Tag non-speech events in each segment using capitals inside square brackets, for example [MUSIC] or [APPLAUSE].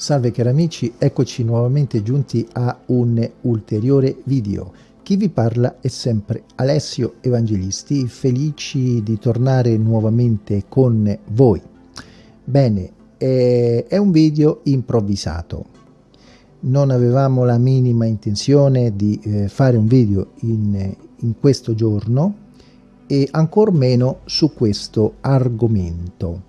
Salve cari amici, eccoci nuovamente giunti a un ulteriore video. Chi vi parla è sempre Alessio Evangelisti, felici di tornare nuovamente con voi. Bene, eh, è un video improvvisato. Non avevamo la minima intenzione di eh, fare un video in, in questo giorno e ancor meno su questo argomento.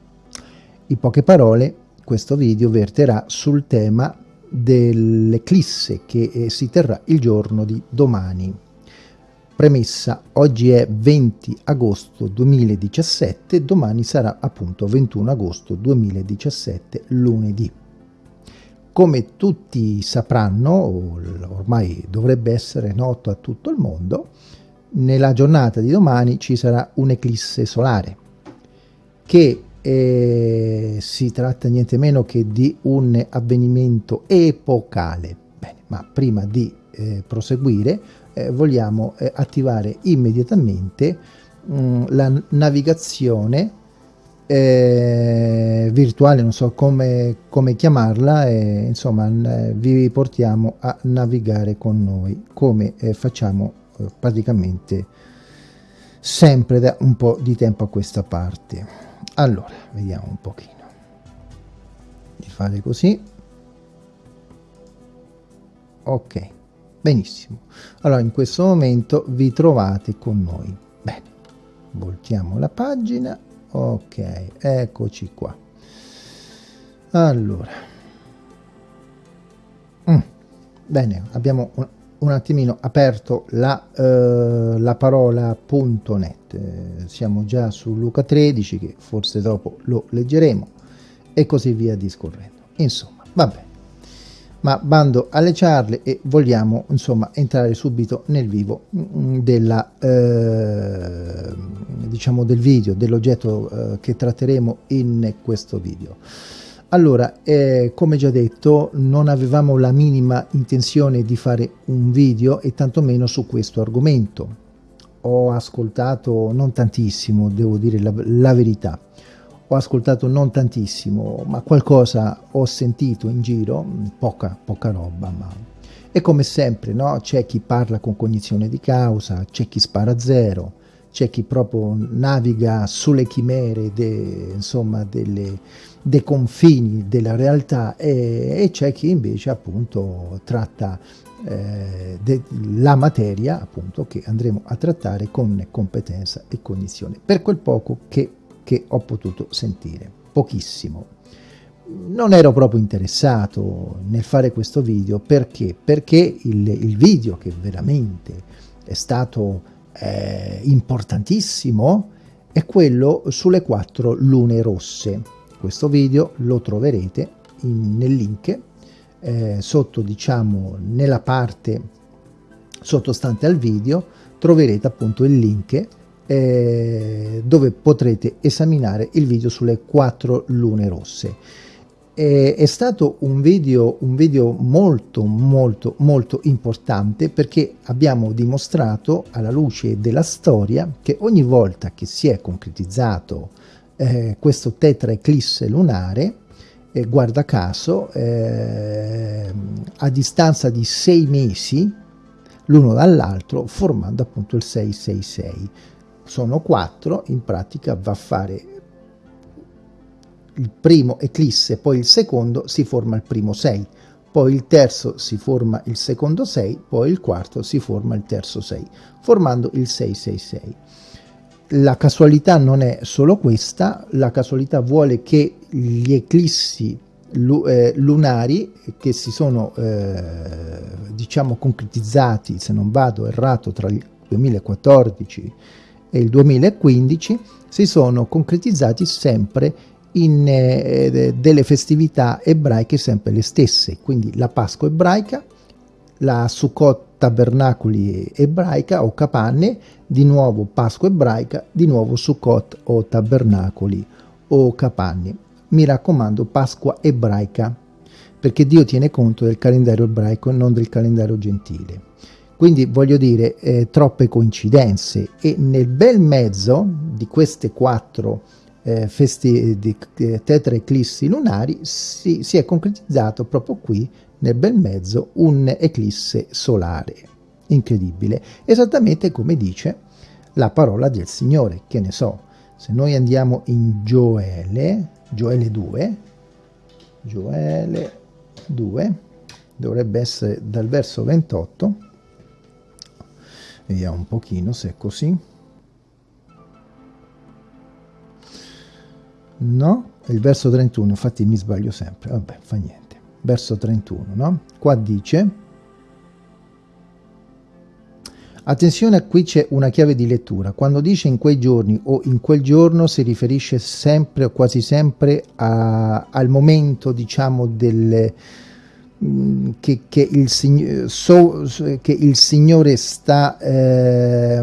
In poche parole, questo video verterà sul tema dell'eclisse che eh, si terrà il giorno di domani. Premessa, oggi è 20 agosto 2017, domani sarà appunto 21 agosto 2017, lunedì. Come tutti sapranno, ormai dovrebbe essere noto a tutto il mondo, nella giornata di domani ci sarà un'eclisse solare che e si tratta niente meno che di un avvenimento epocale. Bene, ma prima di eh, proseguire eh, vogliamo eh, attivare immediatamente mh, mm, la navigazione eh, virtuale, non so come, come chiamarla, insomma vi portiamo a navigare con noi come eh, facciamo eh, praticamente sempre da un po' di tempo a questa parte allora vediamo un pochino. Di fare così. Ok benissimo. Allora in questo momento vi trovate con noi. Bene voltiamo la pagina. Ok eccoci qua. Allora. Mm. bene abbiamo un attimino aperto la, uh, la parola.net eh, siamo già su Luca 13 che forse dopo lo leggeremo e così via discorrendo. Insomma vabbè ma bando alle ciarle e vogliamo insomma entrare subito nel vivo mm, della eh, diciamo del video dell'oggetto eh, che tratteremo in questo video allora, eh, come già detto, non avevamo la minima intenzione di fare un video e tantomeno su questo argomento. Ho ascoltato non tantissimo, devo dire la, la verità, ho ascoltato non tantissimo, ma qualcosa ho sentito in giro, poca, poca roba, ma... E come sempre, no? C'è chi parla con cognizione di causa, c'è chi spara zero, c'è chi proprio naviga sulle chimere de, insomma, delle, dei confini della realtà e, e c'è chi invece appunto tratta eh, la materia appunto che andremo a trattare con competenza e cognizione. Per quel poco che, che ho potuto sentire pochissimo. Non ero proprio interessato nel fare questo video perché? Perché il, il video che veramente è stato eh, importantissimo è quello sulle quattro lune rosse. Questo video lo troverete in, nel link eh, sotto, diciamo, nella parte sottostante al video troverete appunto il link eh, dove potrete esaminare il video sulle quattro lune rosse è, stato un video, un video molto molto molto importante perché abbiamo dimostrato alla luce della storia che ogni volta che si è concretizzato eh, questo tetra eclisse lunare eh, guarda caso eh, a distanza di sei mesi l'uno dall'altro formando appunto il 666 sono quattro in pratica va a fare il primo eclisse, poi il secondo, si forma il primo 6, poi il terzo si forma il secondo 6, poi il quarto si forma il terzo 6, formando il 666. La casualità non è solo questa, la casualità vuole che gli eclissi eh, lunari che si sono eh, diciamo concretizzati, se non vado errato, tra il 2014 e il 2015, si sono concretizzati sempre in eh, delle festività ebraiche sempre le stesse, quindi la Pasqua ebraica, la Sukkot tabernacoli ebraica o capanne, di nuovo Pasqua ebraica, di nuovo Sukkot o tabernacoli o capanne. Mi raccomando Pasqua ebraica, perché Dio tiene conto del calendario ebraico e non del calendario gentile. Quindi voglio dire, eh, troppe coincidenze e nel bel mezzo di queste quattro eh, festi di eh, tetra eclissi lunari si, si è concretizzato proprio qui nel bel mezzo un eclisse solare. Incredibile. Esattamente come dice la parola del Signore che ne so se noi andiamo in Gioele Gioele 2 Gioele 2 dovrebbe essere dal verso 28 vediamo un pochino se è così no? Il verso 31, infatti mi sbaglio sempre, vabbè, fa niente. Verso 31, no? Qua dice... Attenzione, qui c'è una chiave di lettura. Quando dice in quei giorni o in quel giorno si riferisce sempre o quasi sempre a, al momento, diciamo, del, mm, che, che, il, so, che, il, Signore sta eh,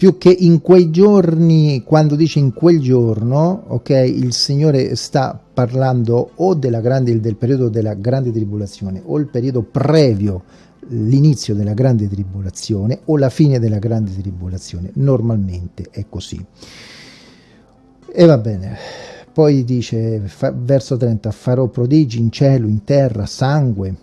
più che in quei giorni, quando dice in quel giorno, ok, il Signore sta parlando o grande, del periodo della grande tribolazione o il periodo previo l'inizio della grande tribolazione o la fine della grande tribolazione. Normalmente è così. E va bene. Poi dice, fa, verso 30, farò prodigi in cielo, in terra, sangue,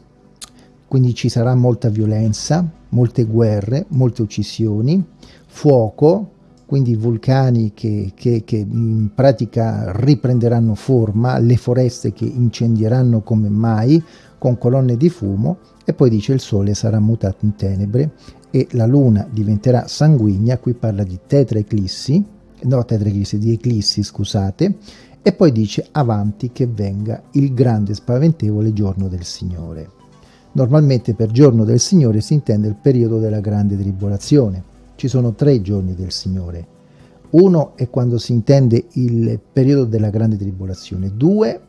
quindi ci sarà molta violenza, molte guerre, molte uccisioni, fuoco, quindi vulcani che, che, che, in pratica riprenderanno forma, le foreste che incendieranno come mai, con colonne di fumo, e poi dice il sole sarà mutato in tenebre e la luna diventerà sanguigna, qui parla di tetraeclissi, no tetraeclissi, di eclissi scusate, e poi dice avanti che venga il grande spaventevole giorno del Signore. Normalmente per giorno del Signore si intende il periodo della grande tribolazione, ci sono tre giorni del Signore. Uno è quando si intende il periodo della grande tribolazione. Due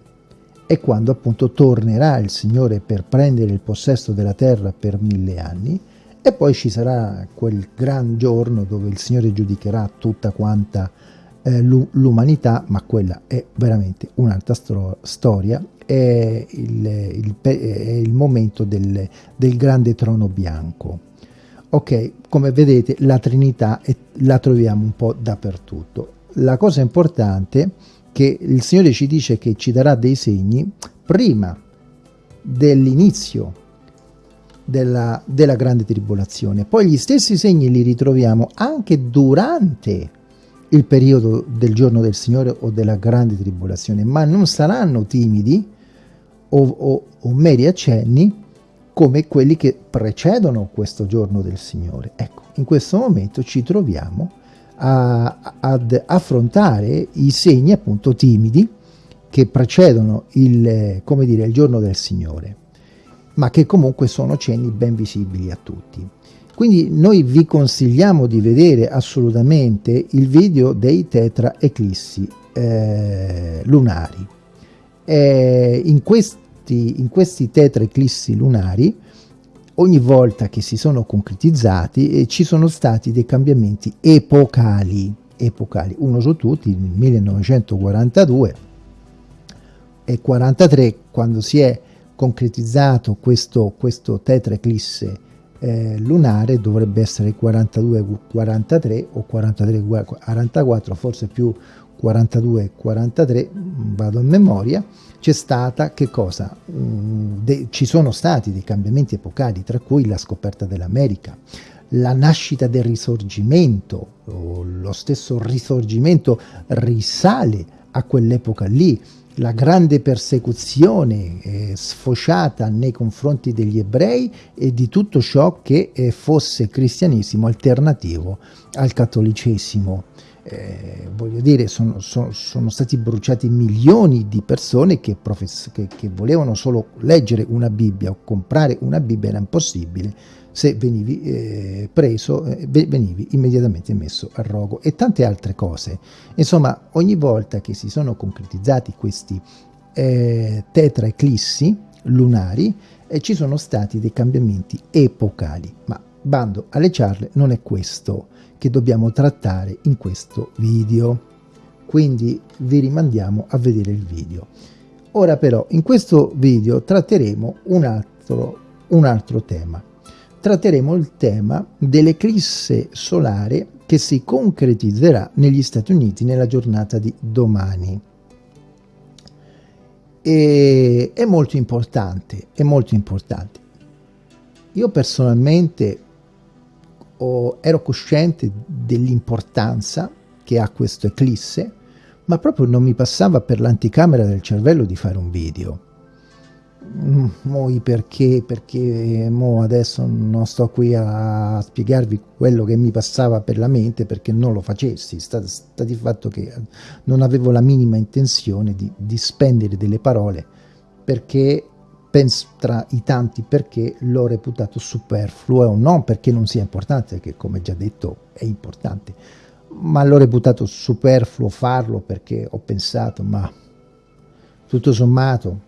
è quando appunto tornerà il Signore per prendere il possesso della terra per mille anni e poi ci sarà quel gran giorno dove il Signore giudicherà tutta quanta eh, l'umanità, ma quella è veramente un'altra storia, è il, il, è il momento del, del grande trono bianco. Ok, come vedete la Trinità è, la troviamo un po' dappertutto. La cosa importante è che il Signore ci dice che ci darà dei segni prima dell'inizio della, della grande tribolazione. Poi gli stessi segni li ritroviamo anche durante il periodo del giorno del Signore o della grande tribolazione, ma non saranno timidi o, o, o meri accenni come quelli che precedono questo giorno del Signore. Ecco, in questo momento ci troviamo a, ad affrontare i segni appunto timidi che precedono il, come dire, il giorno del Signore, ma che comunque sono cenni ben visibili a tutti. Quindi noi vi consigliamo di vedere assolutamente il video dei tetra eclissi eh, lunari. Eh, in questi in questi tetraeclissi lunari, ogni volta che si sono concretizzati, eh, ci sono stati dei cambiamenti epocali, epocali, uno su tutti, nel 1942 e 43, quando si è concretizzato questo, questo tetraeclisse eh, lunare, dovrebbe essere 42-43 o 43-44, forse più 42-43, vado a memoria, c'è stata che cosa? Mm, ci sono stati dei cambiamenti epocali, tra cui la scoperta dell'America, la nascita del risorgimento, lo stesso risorgimento risale a quell'epoca lì, la grande persecuzione eh, sfociata nei confronti degli ebrei e di tutto ciò che eh, fosse cristianesimo alternativo al cattolicesimo eh, voglio dire, sono, sono, sono, stati bruciati milioni di persone che, che, che, volevano solo leggere una Bibbia o comprare una Bibbia, era impossibile, se venivi eh, preso, eh, venivi immediatamente messo a rogo e tante altre cose. Insomma, ogni volta che si sono concretizzati questi eh, tetraeclissi lunari, eh, ci sono stati dei cambiamenti epocali, ma bando alle ciarle non è questo che dobbiamo trattare in questo video. Quindi vi rimandiamo a vedere il video. Ora però in questo video tratteremo un altro, un altro tema. Tratteremo il tema dell'eclisse solare che si concretizzerà negli Stati Uniti nella giornata di domani. E è molto importante, è molto importante. Io personalmente ho, ero cosciente dell'importanza che ha questo eclisse, ma proprio non mi passava per l'anticamera del cervello di fare un video. Mm, moi perché, perché mo adesso non sto qui a spiegarvi quello che mi passava per la mente perché non lo facessi, sta, sta di fatto che non avevo la minima intenzione di, di spendere delle parole perché penso tra i tanti perché l'ho reputato superfluo, non perché non sia importante, che come già detto è importante, ma l'ho reputato superfluo farlo perché ho pensato, ma tutto sommato,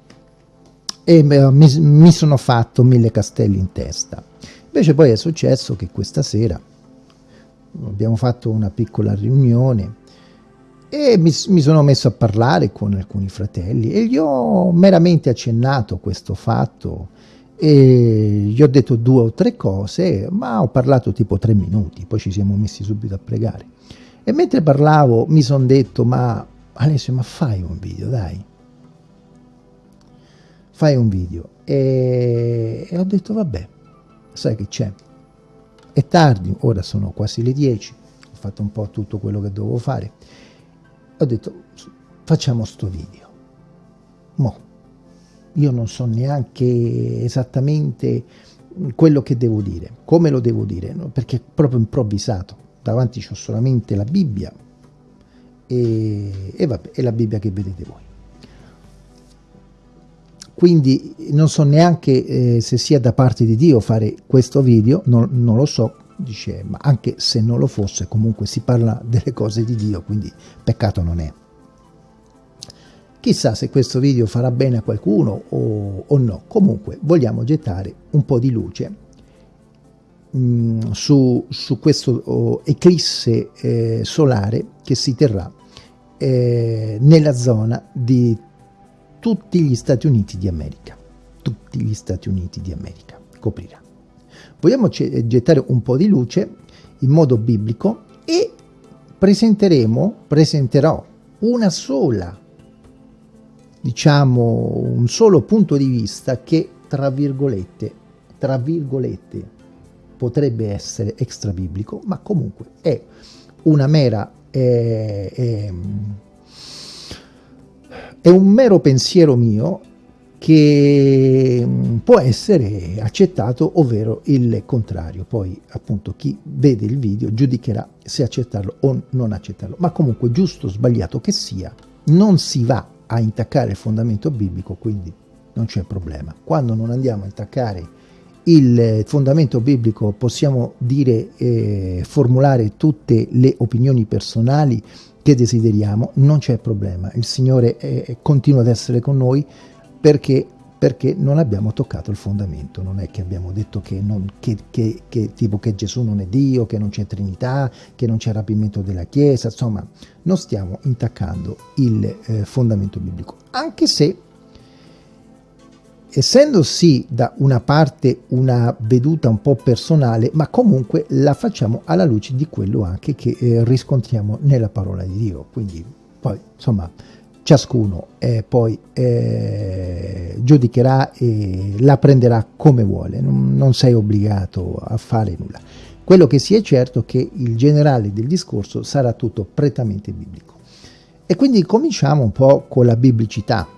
e mi, mi sono fatto mille castelli in testa. Invece poi è successo che questa sera abbiamo fatto una piccola riunione e mi, mi, sono messo a parlare con alcuni fratelli e gli ho meramente accennato questo fatto e gli ho detto due o tre cose, ma ho parlato tipo tre minuti, poi ci siamo messi subito a pregare. E mentre parlavo mi sono detto, ma Alessio, ma fai un video, dai. Fai un video. E, e ho detto, vabbè, sai che c'è. È tardi, ora sono quasi le 10, ho fatto un po' tutto quello che dovevo fare. Ho detto, facciamo sto video. Mo, io non so neanche esattamente quello che devo dire, come lo devo dire, no? perché è proprio improvvisato davanti c'ho solamente la Bibbia e, e vabbè, è la Bibbia che vedete voi. Quindi non so neanche eh, se sia da parte di Dio fare questo video, non, non lo so, dice, ma anche se non lo fosse, comunque si parla delle cose di Dio, quindi peccato non è. Chissà se questo video farà bene a qualcuno o, o no, comunque vogliamo gettare un po' di luce mh, su, su, questo oh, eclisse eh, solare che si terrà eh, nella zona di tutti gli Stati Uniti di America. Tutti gli Stati Uniti di America coprirà. Vogliamo gettare un po' di luce in modo biblico e presenteremo, presenterò una sola, diciamo, un solo punto di vista che, tra virgolette, tra virgolette, potrebbe essere extra biblico, ma comunque è una mera... È, è, è un mero pensiero mio che può essere accettato, ovvero il contrario. Poi appunto chi vede il video giudicherà se accettarlo o non accettarlo. Ma comunque giusto o sbagliato che sia, non si va a intaccare il fondamento biblico, quindi non c'è problema. Quando non andiamo a intaccare il fondamento biblico possiamo dire eh, formulare tutte le opinioni personali che desideriamo, non c'è problema, il Signore eh, continua ad essere con noi perché, perché, non abbiamo toccato il fondamento, non è che abbiamo detto che, non, che, che, che, tipo che Gesù non è Dio, che non c'è Trinità, che non c'è rapimento della Chiesa, insomma non stiamo intaccando il eh, fondamento biblico, anche se essendo sì da una parte una veduta un po' personale, ma comunque la facciamo alla luce di quello anche che eh, riscontriamo nella parola di Dio. Quindi poi insomma ciascuno eh, poi eh, giudicherà e la prenderà come vuole, non, non sei obbligato a fare nulla. Quello che sia certo è che il generale del discorso sarà tutto prettamente biblico. E quindi cominciamo un po' con la biblicità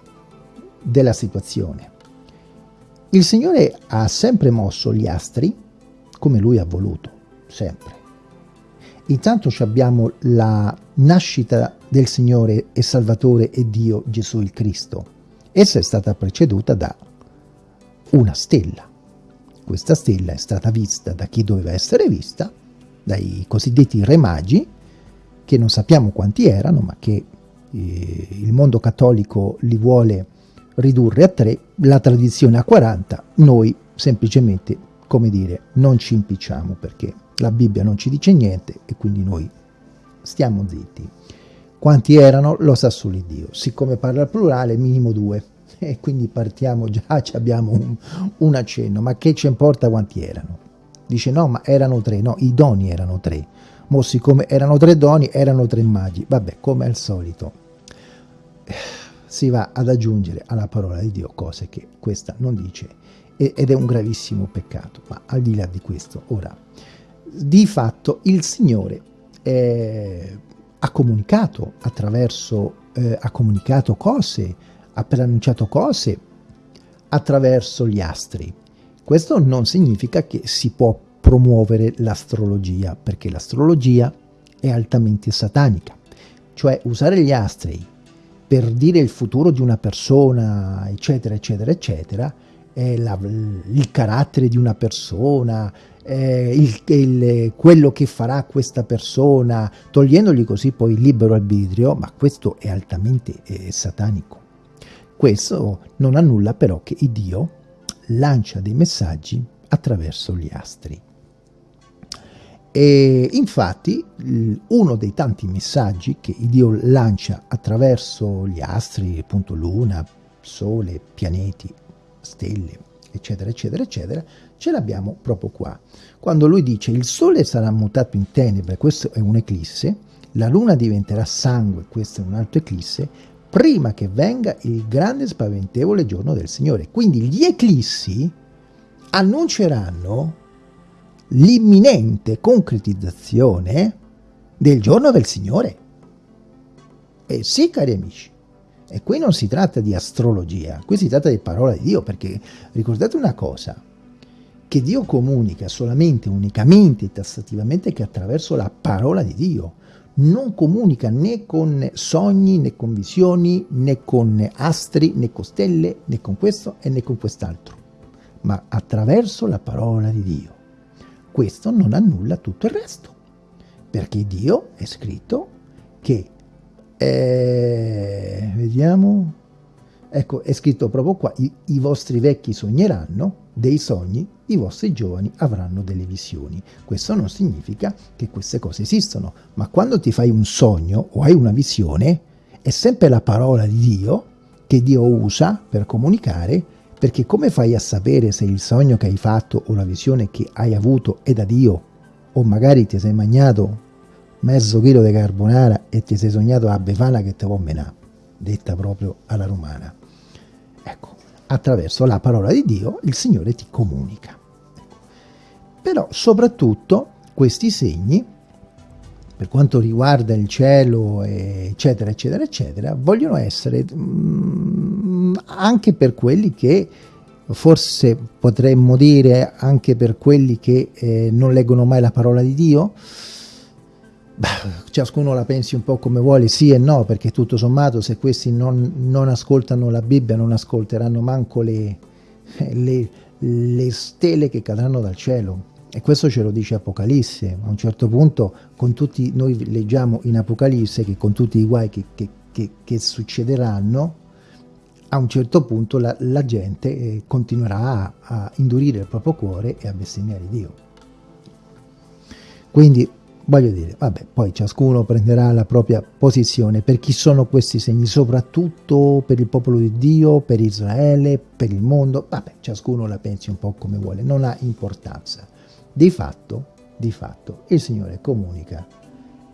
della situazione. Il Signore ha sempre mosso gli astri come Lui ha voluto, sempre. Intanto abbiamo la nascita del Signore e Salvatore e Dio Gesù il Cristo. Essa è stata preceduta da una stella. Questa stella è stata vista da chi doveva essere vista, dai cosiddetti re magi, che non sappiamo quanti erano, ma che eh, il mondo cattolico li vuole ridurre a 3, la tradizione a 40, noi semplicemente, come dire, non ci impicciamo perché la Bibbia non ci dice niente e quindi noi stiamo zitti. Quanti erano lo sa solo Dio, siccome parla al plurale minimo due. [LAUGHS] E quindi partiamo già, [LAUGHS] abbiamo un, un accenno, ma che ci importa quanti erano? Dice no, ma erano tre, no, i doni erano tre, mo siccome erano tre doni, erano tre magi, vabbè, come al solito, [SIGHS] si va ad aggiungere alla parola di Dio cose che questa non dice ed è un gravissimo peccato, ma al di là di questo, ora, di fatto il Signore eh, ha comunicato attraverso, eh, ha comunicato cose, ha preannunciato cose attraverso gli astri. Questo non significa che si può promuovere l'astrologia, perché l'astrologia è altamente satanica. Cioè usare gli astri per dire il futuro di una persona, eccetera, eccetera, eccetera, la, il carattere di una persona, eh, il, il, quello che farà questa persona, togliendogli così poi il libero arbitrio, ma questo è altamente eh, satanico. Questo non annulla però che Dio lancia dei messaggi attraverso gli astri. E infatti uno dei tanti messaggi che Dio lancia attraverso gli astri, appunto luna, sole, pianeti, stelle, eccetera, eccetera, eccetera, ce l'abbiamo proprio qua. Quando lui dice il sole sarà mutato in tenebre, questo è un'eclisse, la luna diventerà sangue, questo è un altro eclisse, prima che venga il grande spaventevole giorno del Signore. Quindi gli eclissi annunceranno l'imminente concretizzazione del giorno del Signore. E sì, cari amici, e qui non si tratta di astrologia, qui si tratta di parola di Dio, perché ricordate una cosa, che Dio comunica solamente, unicamente tassativamente che attraverso la parola di Dio, non comunica né con sogni, né con visioni, né con astri, né con stelle, né con questo e né con quest'altro, ma attraverso la parola di Dio. Questo non annulla tutto il resto, perché Dio è scritto che eh, vediamo. Ecco, è scritto proprio qua, i, i vostri vecchi sogneranno dei sogni, i vostri giovani avranno delle visioni. Questo non significa che queste cose esistono, ma quando ti fai un sogno o hai una visione, è sempre la parola di Dio che Dio usa per comunicare, perché come fai a sapere se il sogno che hai fatto o la visione che hai avuto è da Dio, o magari ti sei magnato mezzo chilo di carbonara e ti sei sognato la befana che te menare, detta proprio alla romana. Ecco, attraverso la parola di Dio il Signore ti comunica. Però soprattutto questi segni, per quanto riguarda il cielo, eccetera, eccetera, eccetera, vogliono essere mm, anche per quelli che forse potremmo dire anche per quelli che eh, non leggono mai la parola di Dio, ciascuno la pensi un po' come vuole, sì e no, perché tutto sommato se questi non, non ascoltano la Bibbia non ascolteranno manco le, le, le, stelle che cadranno dal cielo. E questo ce lo dice Apocalisse. A un certo punto, con tutti, noi leggiamo in Apocalisse che con tutti i guai che, che, che, che succederanno, a un certo punto la, la gente eh, continuerà a, a indurire il proprio cuore e a bestemmiare Dio. Quindi voglio dire, vabbè, poi ciascuno prenderà la propria posizione per chi sono questi segni, soprattutto per il popolo di Dio, per Israele, per il mondo, vabbè, ciascuno la pensi un po' come vuole, non ha importanza. Di fatto, di fatto, il Signore comunica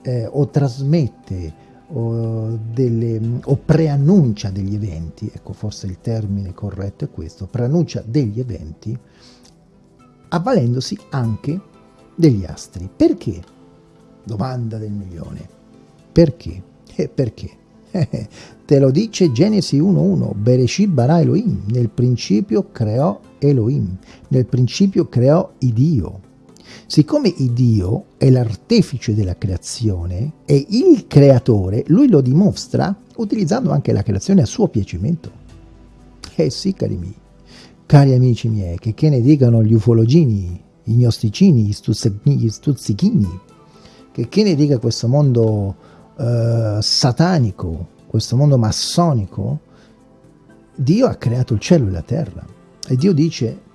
eh, o trasmette o, delle, o preannuncia degli eventi, ecco forse il termine corretto è questo, preannuncia degli eventi avvalendosi anche degli astri. Perché? Domanda del milione. Perché? E perché? Te lo dice Genesi 1.1, Bereshit bara Elohim, nel principio creò Elohim, nel principio creò Dio. Siccome Dio è l'artefice della creazione, è il creatore, lui lo dimostra utilizzando anche la creazione a suo piacimento. Eh sì, cari miei, cari amici miei, che, che ne dicano gli ufologini, i gnosticini, gli stuzzichini, che, che ne dica questo mondo eh, satanico, questo mondo massonico, Dio ha creato il cielo e la terra. E Dio dice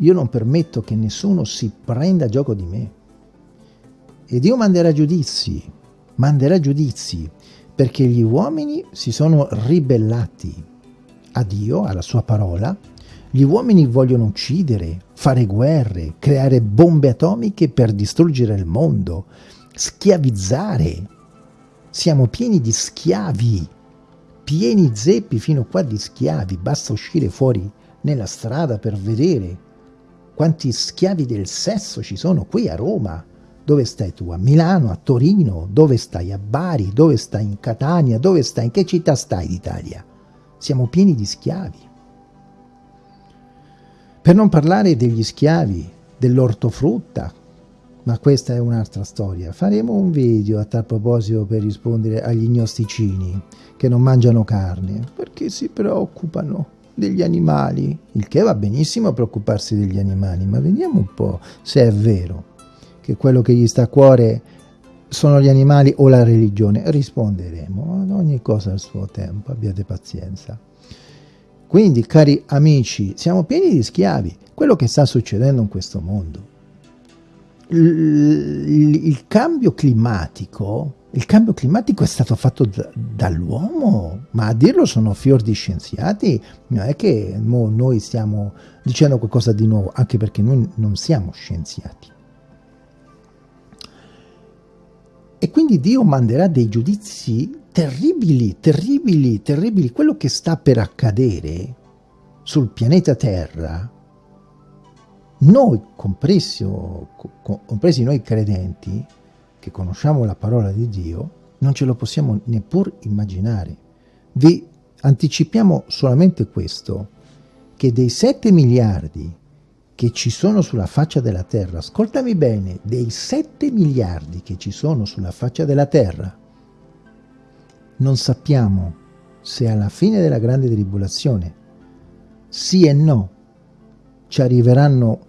io non permetto che nessuno si prenda gioco di me. E Dio manderà giudizi, manderà giudizi perché gli uomini si sono ribellati a Dio, alla sua parola, gli uomini vogliono uccidere, fare guerre, creare bombe atomiche per distruggere il mondo, schiavizzare. Siamo pieni di schiavi, pieni zeppi fino qua di schiavi. Basta uscire fuori nella strada per vedere quanti schiavi del sesso ci sono qui a Roma. Dove stai tu? A Milano, a Torino? Dove stai? A Bari? Dove stai? In Catania? Dove stai? In che città stai d'Italia? Siamo pieni di schiavi. Per non parlare degli schiavi, dell'ortofrutta, ma questa è un'altra storia. Faremo un video a tal proposito per rispondere agli gnosticini che non mangiano carne, perché si preoccupano degli animali, il che va benissimo preoccuparsi degli animali, ma vediamo un po' se è vero che quello che gli sta a cuore sono gli animali o la religione. Risponderemo ad ogni cosa al suo tempo, abbiate pazienza. Quindi, cari amici, siamo pieni di schiavi. Quello che sta succedendo in questo mondo. Il, cambio climatico il cambio climatico è stato fatto da, dall'uomo, ma a dirlo sono fior di scienziati, non è che noi stiamo dicendo qualcosa di nuovo, anche perché noi non siamo scienziati. E quindi Dio manderà dei giudizi terribili, terribili, terribili. Quello che sta per accadere sul pianeta Terra, noi, compresi, compresi noi credenti, che conosciamo la parola di Dio, non ce lo possiamo neppur immaginare. Vi anticipiamo solamente questo, che dei 7 miliardi che ci sono sulla faccia della Terra, ascoltami bene, dei 7 miliardi che ci sono sulla faccia della Terra, non sappiamo se alla fine della grande tribolazione, sì e no, ci arriveranno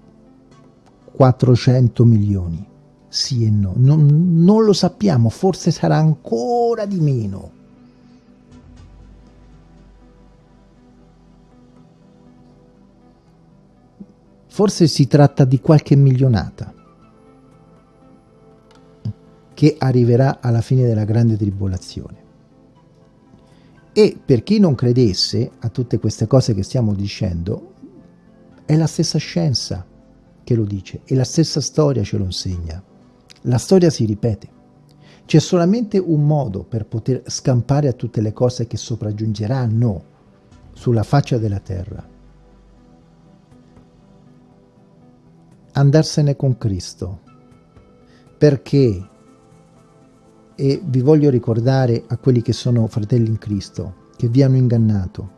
400 milioni, sì e no, non, non lo sappiamo, forse sarà ancora di meno. Forse si tratta di qualche milionata che arriverà alla fine della grande tribolazione. E per chi non credesse a tutte queste cose che stiamo dicendo, è la stessa scienza che lo dice e la stessa storia ce lo insegna. La storia si ripete. C'è solamente un modo per poter scampare a tutte le cose che sopraggiungeranno sulla faccia della terra. Andarsene con Cristo. Perché, e vi voglio ricordare a quelli che sono fratelli in Cristo, che vi hanno ingannato,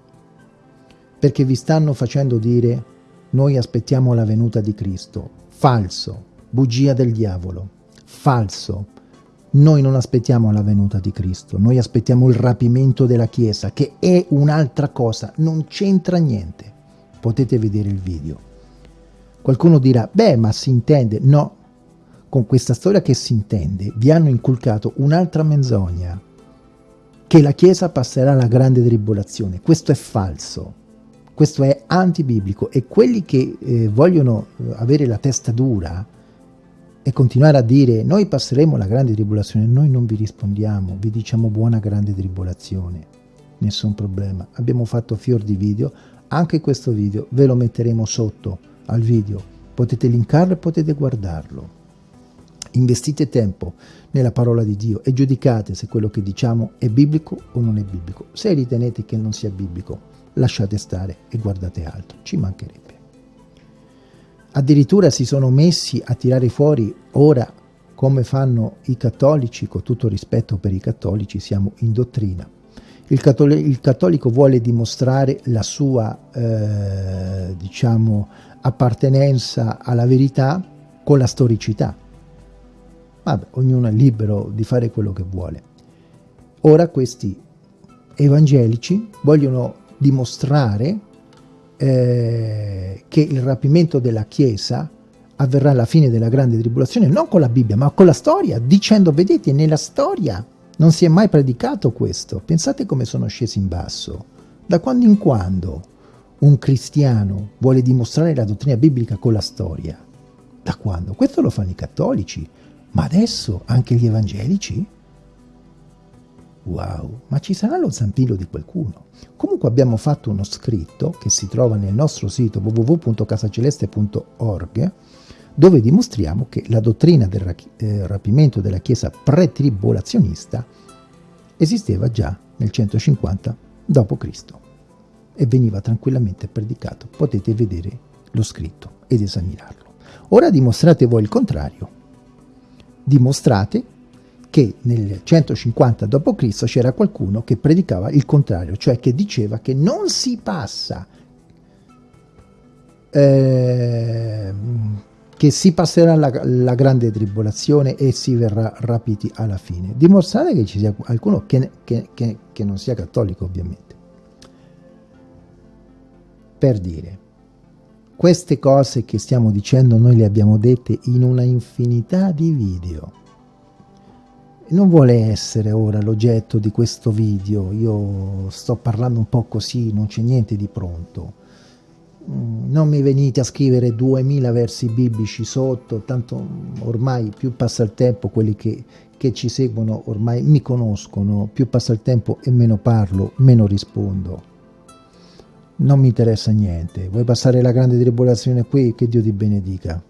perché vi stanno facendo dire noi aspettiamo la venuta di Cristo. Falso, bugia del diavolo falso. Noi non aspettiamo la venuta di Cristo, noi aspettiamo il rapimento della Chiesa, che è un'altra cosa, non c'entra niente. Potete vedere il video. Qualcuno dirà, beh, ma si intende. No, con questa storia che si intende, vi hanno inculcato un'altra menzogna, che la Chiesa passerà la grande tribolazione. Questo è falso, questo è antibiblico e quelli che eh, vogliono eh, avere la testa dura, e continuare a dire noi passeremo la grande tribolazione, noi non vi rispondiamo, vi diciamo buona grande tribolazione, nessun problema. Abbiamo fatto fior di video, anche questo video ve lo metteremo sotto al video, potete linkarlo e potete guardarlo. Investite tempo nella parola di Dio e giudicate se quello che diciamo è biblico o non è biblico. Se ritenete che non sia biblico, lasciate stare e guardate altro, ci mancherebbe. Addirittura si sono messi a tirare fuori ora come fanno i cattolici, con tutto rispetto per i cattolici, siamo in dottrina. Il, cattol il cattolico vuole dimostrare la sua, eh, diciamo, appartenenza alla verità con la storicità. Vabbè, ognuno è libero di fare quello che vuole. Ora questi evangelici vogliono dimostrare eh, che il rapimento della Chiesa avverrà alla fine della grande tribolazione, non con la Bibbia, ma con la storia, dicendo, vedete, nella storia non si è mai predicato questo. Pensate come sono scesi in basso. Da quando in quando un cristiano vuole dimostrare la dottrina biblica con la storia? Da quando? Questo lo fanno i cattolici, ma adesso anche gli evangelici? Wow, ma ci sarà lo zampillo di qualcuno. Comunque abbiamo fatto uno scritto che si trova nel nostro sito www.casaceleste.org dove dimostriamo che la dottrina del eh, rapimento della Chiesa pre-tribolazionista esisteva già nel 150 d.C. e veniva tranquillamente predicato. Potete vedere lo scritto ed esaminarlo. Ora dimostrate voi il contrario. Dimostrate che nel 150 d.C. c'era qualcuno che predicava il contrario, cioè che diceva che non si passa eh, che si passerà la, la, grande tribolazione e si verrà rapiti alla fine. Dimostrate che ci sia qualcuno che, che, che, che non sia cattolico, ovviamente. Per dire, queste cose che stiamo dicendo noi le abbiamo dette in una infinità di video. Non vuole essere ora l'oggetto di questo video, io sto parlando un po' così, non c'è niente di pronto Mm, non mi venite a scrivere 2000 versi biblici sotto, tanto ormai più passa il tempo, quelli che, che ci seguono ormai mi conoscono, più passa il tempo e meno parlo, meno rispondo. Non mi interessa niente, vuoi passare la grande tribolazione qui? Che Dio ti benedica.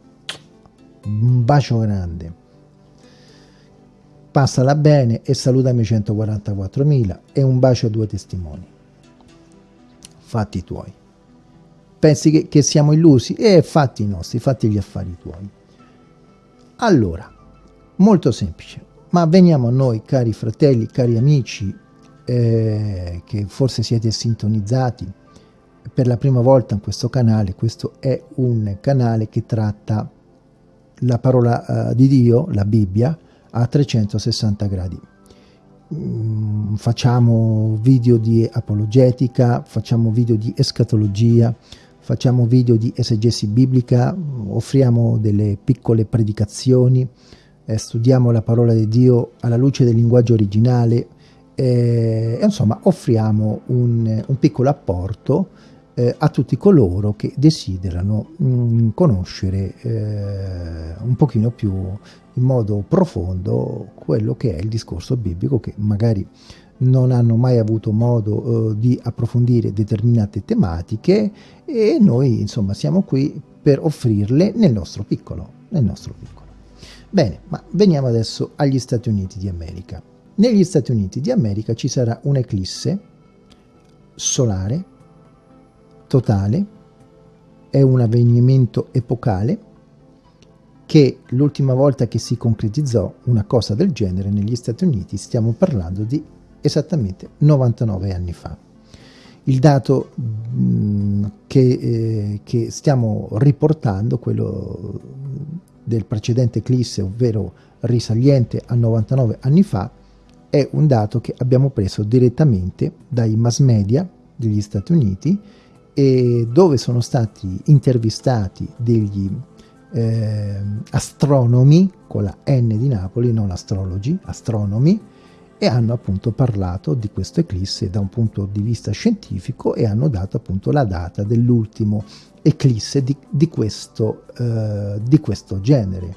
Un bacio grande. Passala bene e salutami 144.000 e un bacio a due testimoni. Fatti tuoi pensi che, che siamo illusi? E fatti i nostri, fatti gli affari tuoi. Allora, molto semplice, ma veniamo a noi, cari fratelli, cari amici, eh, che forse siete sintonizzati per la prima volta in questo canale. Questo è un canale che tratta la parola uh, di Dio, la Bibbia, a 360 gradi. Mm, facciamo video di apologetica, facciamo video di escatologia, facciamo video di esegesi biblica, offriamo delle piccole predicazioni, eh, studiamo la parola di Dio alla luce del linguaggio originale eh, e insomma offriamo un, un piccolo apporto eh, a tutti coloro che desiderano mh, mm, conoscere eh, un pochino più in modo profondo quello che è il discorso biblico che magari non hanno mai avuto modo eh, di approfondire determinate tematiche e noi insomma siamo qui per offrirle nel nostro piccolo, nel nostro piccolo. Bene, ma veniamo adesso agli Stati Uniti di America. Negli Stati Uniti di America ci sarà un'eclisse solare totale, è un avvenimento epocale che l'ultima volta che si concretizzò una cosa del genere negli Stati Uniti stiamo parlando di esattamente 99 anni fa. Il dato mm, che, eh, che, stiamo riportando, quello del precedente eclisse, ovvero risaliente a 99 anni fa, è un dato che abbiamo preso direttamente dai mass media degli Stati Uniti e dove sono stati intervistati degli eh, astronomi con la N di Napoli, non astrologi, astronomi, e hanno appunto parlato di questo eclisse da un punto di vista scientifico e hanno dato appunto la data dell'ultimo eclisse di, di, questo, eh, di questo genere.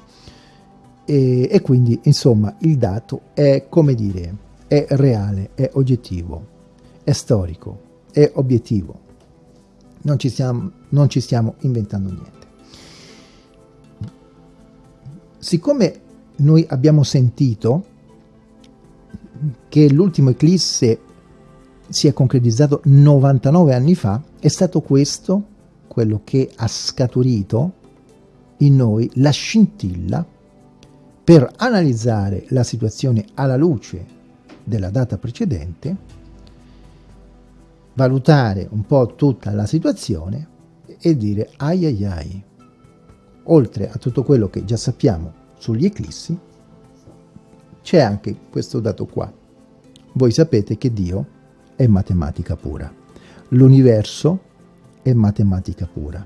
E, e, quindi insomma il dato è come dire, è reale, è oggettivo, è storico, è obiettivo. Non ci stiamo, non ci stiamo inventando niente. Siccome noi abbiamo sentito che l'ultimo eclisse si è concretizzato 99 anni fa, è stato questo quello che ha scaturito in noi la scintilla per analizzare la situazione alla luce della data precedente, valutare un po' tutta la situazione e dire ai ai ai, oltre a tutto quello che già sappiamo sugli eclissi, c'è anche questo dato qua. Voi sapete che Dio è matematica pura. L'universo è matematica pura.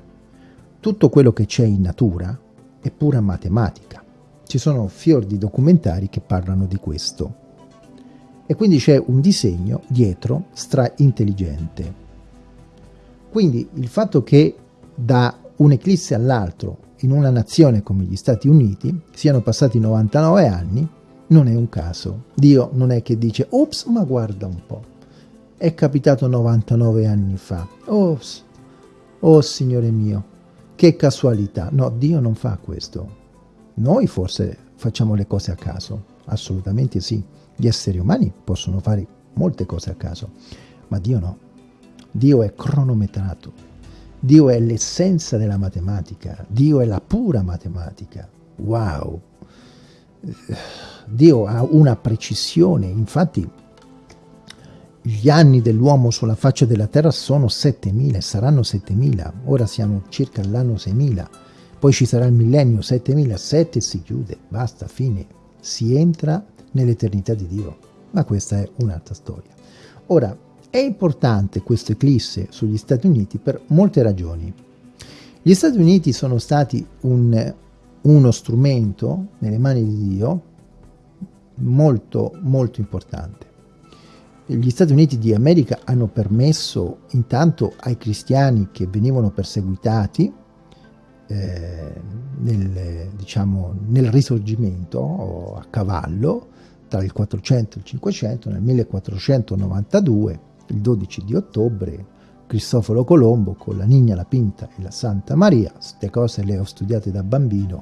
Tutto quello che c'è in natura è pura matematica. Ci sono fior di documentari che parlano di questo. E quindi c'è un disegno dietro stra intelligente. Quindi il fatto che da un eclisse all'altro in una nazione come gli Stati Uniti siano passati 99 anni non è un caso. Dio non è che dice, ops, ma guarda un po'. È capitato 99 anni fa. Ops, oh Signore mio, che casualità. No, Dio non fa questo. Noi forse facciamo le cose a caso, assolutamente sì. Gli esseri umani possono fare molte cose a caso, ma Dio no. Dio è cronometrato. Dio è l'essenza della matematica. Dio è la pura matematica. Wow! Dio ha una precisione, infatti gli anni dell'uomo sulla faccia della terra sono 7000, saranno 7000, ora siamo circa all'anno 6000, poi ci sarà il millennio 7007 e si chiude, basta, fine, si entra nell'eternità di Dio, ma questa è un'altra storia. Ora, è importante questo eclisse sugli Stati Uniti per molte ragioni. Gli Stati Uniti sono stati un, uno strumento nelle mani di Dio molto molto importante gli Stati Uniti di America hanno permesso intanto ai cristiani che venivano perseguitati eh, nel, diciamo, nel risorgimento a cavallo tra il 400 e il 500, nel 1492, il 12 di ottobre, Cristoforo Colombo con la Nigna, la Pinta e la Santa Maria, queste cose le ho studiate da bambino,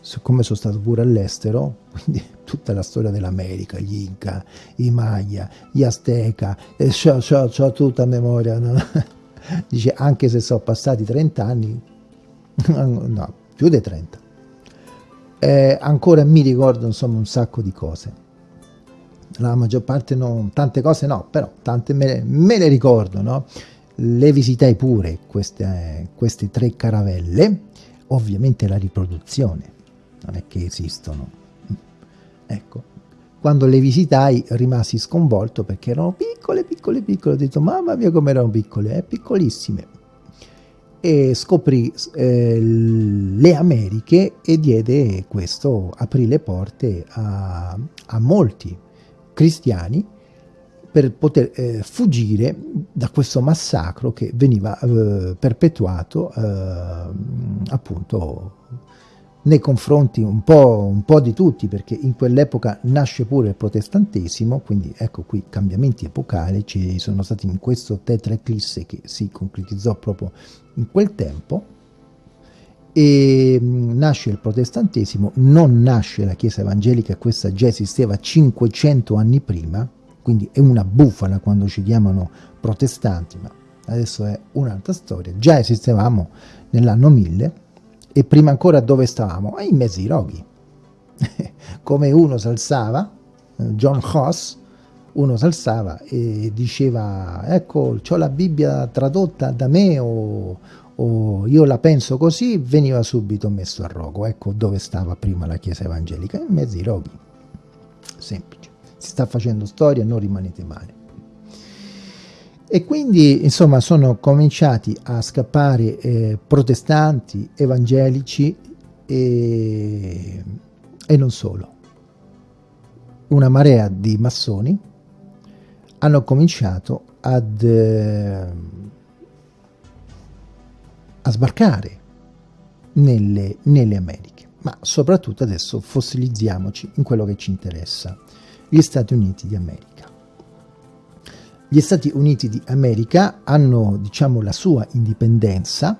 siccome sono stato pure all'estero, [LAUGHS] quindi tutta la storia dell'America, gli Inca, i Maya, gli Azteca, e ho tutta a memoria, no? [LAUGHS] dice anche se sono passati 30 anni, [LAUGHS] no, più di 30, eh, ancora mi ricordo insomma un sacco di cose. La maggior parte no, tante cose no, però tante me, me le ricordo, no? Le visitai pure queste, queste tre caravelle, ovviamente la riproduzione, non è che esistono. Ecco, quando le visitai rimasi sconvolto perché erano piccole, piccole, piccole. Ho detto, mamma mia come erano piccole, eh, piccolissime. E scoprì eh, le Americhe e diede questo, aprì le porte a, a molti cristiani per poter eh, fuggire da questo massacro che veniva eh, perpetuato eh, appunto nei confronti un po', un po', di tutti, perché in quell'epoca nasce pure il protestantesimo, quindi ecco qui cambiamenti epocali ci sono stati in questo tetraeclisse che si concretizzò proprio in quel tempo, e mm, nasce il protestantesimo, non nasce la chiesa evangelica, questa già esisteva 500 anni prima, quindi è una bufala quando ci chiamano protestanti, ma adesso è un'altra storia, già esistevamo nell'anno 1000, e prima ancora dove stavamo? In mezzo ai roghi. [LAUGHS] Come uno s'alzava, John Hoss, uno s'alzava e diceva ecco ho la Bibbia tradotta da me o, o, io la penso così, veniva subito messo a rogo. Ecco dove stava prima la Chiesa evangelica, in mezzo ai roghi. Semplice. Si sta facendo storia, non rimanete male. E quindi, insomma, sono cominciati a scappare eh, protestanti, evangelici e, e, non solo. Una marea di massoni hanno cominciato ad, eh, a sbarcare nelle, nelle Americhe. Ma soprattutto adesso fossilizziamoci in quello che ci interessa, gli Stati Uniti di America. Gli Stati Uniti d'America hanno, diciamo, la sua indipendenza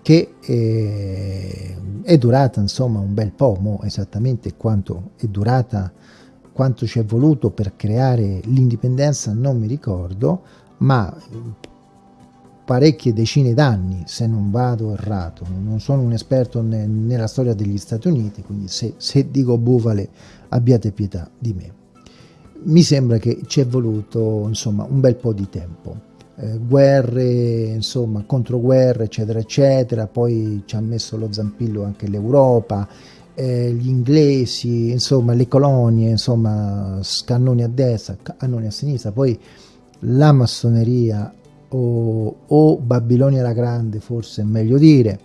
che è, eh, è durata, insomma, un bel po', mo esattamente quanto è durata, quanto ci è voluto per creare l'indipendenza non mi ricordo, ma parecchie decine d'anni, se non vado errato. Non sono un esperto ne, nella storia degli Stati Uniti, quindi se, se dico bufale abbiate pietà di me mi sembra che ci è voluto insomma un bel po' di tempo. Eh, guerre, insomma, controguerre, eccetera, eccetera, poi ci ha messo lo zampillo anche l'Europa, eh, gli inglesi, insomma, le colonie, insomma, cannoni a destra, cannoni a sinistra, poi la massoneria o, o Babilonia la Grande, forse è meglio dire,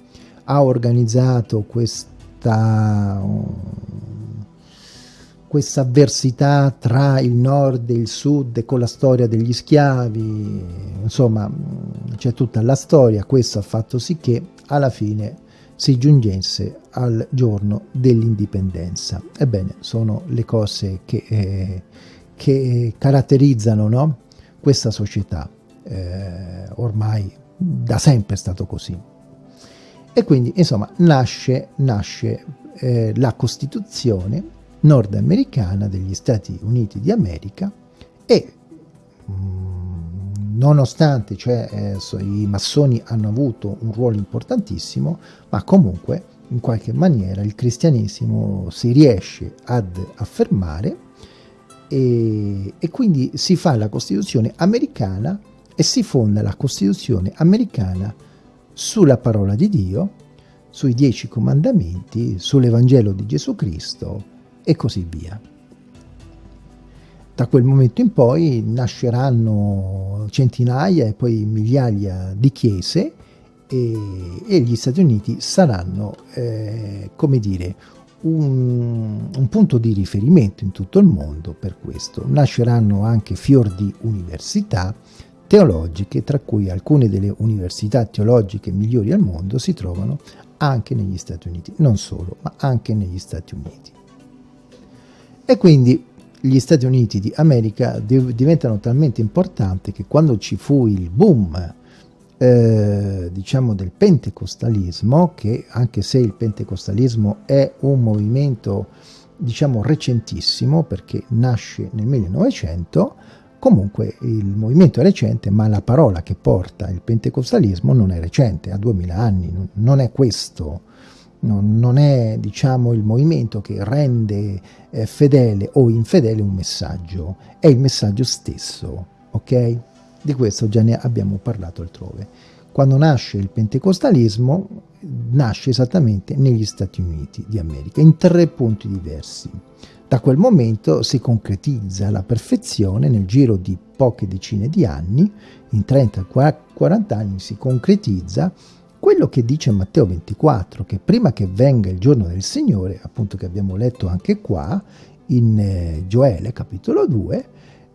ha organizzato questa questa avversità tra il nord e il sud con la storia degli schiavi, insomma c'è tutta la storia, questo ha fatto sì che alla fine si giungesse al giorno dell'indipendenza. Ebbene, sono le cose che, eh, che caratterizzano no? questa società, eh, ormai da sempre è stato così. E quindi, insomma, nasce, nasce eh, la Costituzione nordamericana degli Stati Uniti di America e mm, nonostante cioè, eh, i massoni hanno avuto un ruolo importantissimo, ma comunque in qualche maniera il cristianesimo si riesce ad affermare e, e quindi si fa la Costituzione americana e si fonda la Costituzione americana sulla parola di Dio, sui dieci comandamenti, sull'Evangelo di Gesù Cristo e così via. Da quel momento in poi nasceranno centinaia e poi migliaia di chiese e, e gli Stati Uniti saranno, eh, come dire, un, un, punto di riferimento in tutto il mondo per questo. Nasceranno anche fior di università teologiche, tra cui alcune delle università teologiche migliori al mondo si trovano anche negli Stati Uniti, non solo, ma anche negli Stati Uniti. E quindi gli Stati Uniti di America diventano talmente importanti che quando ci fu il boom eh, diciamo del pentecostalismo, che anche se il pentecostalismo è un movimento diciamo recentissimo perché nasce nel 1900, Comunque il movimento è recente, ma la parola che porta il pentecostalismo non è recente, ha 2000 anni, non è questo, non è diciamo, il movimento che rende eh, fedele o infedele un messaggio, è il messaggio stesso, ok? Di questo già ne abbiamo parlato altrove. Quando nasce il pentecostalismo, nasce esattamente negli Stati Uniti di America, in tre punti diversi. Da quel momento si concretizza alla perfezione nel giro di poche decine di anni, in 30-40 anni si concretizza quello che dice Matteo 24, che prima che venga il giorno del Signore, appunto che abbiamo letto anche qua, in eh, Gioele capitolo 2,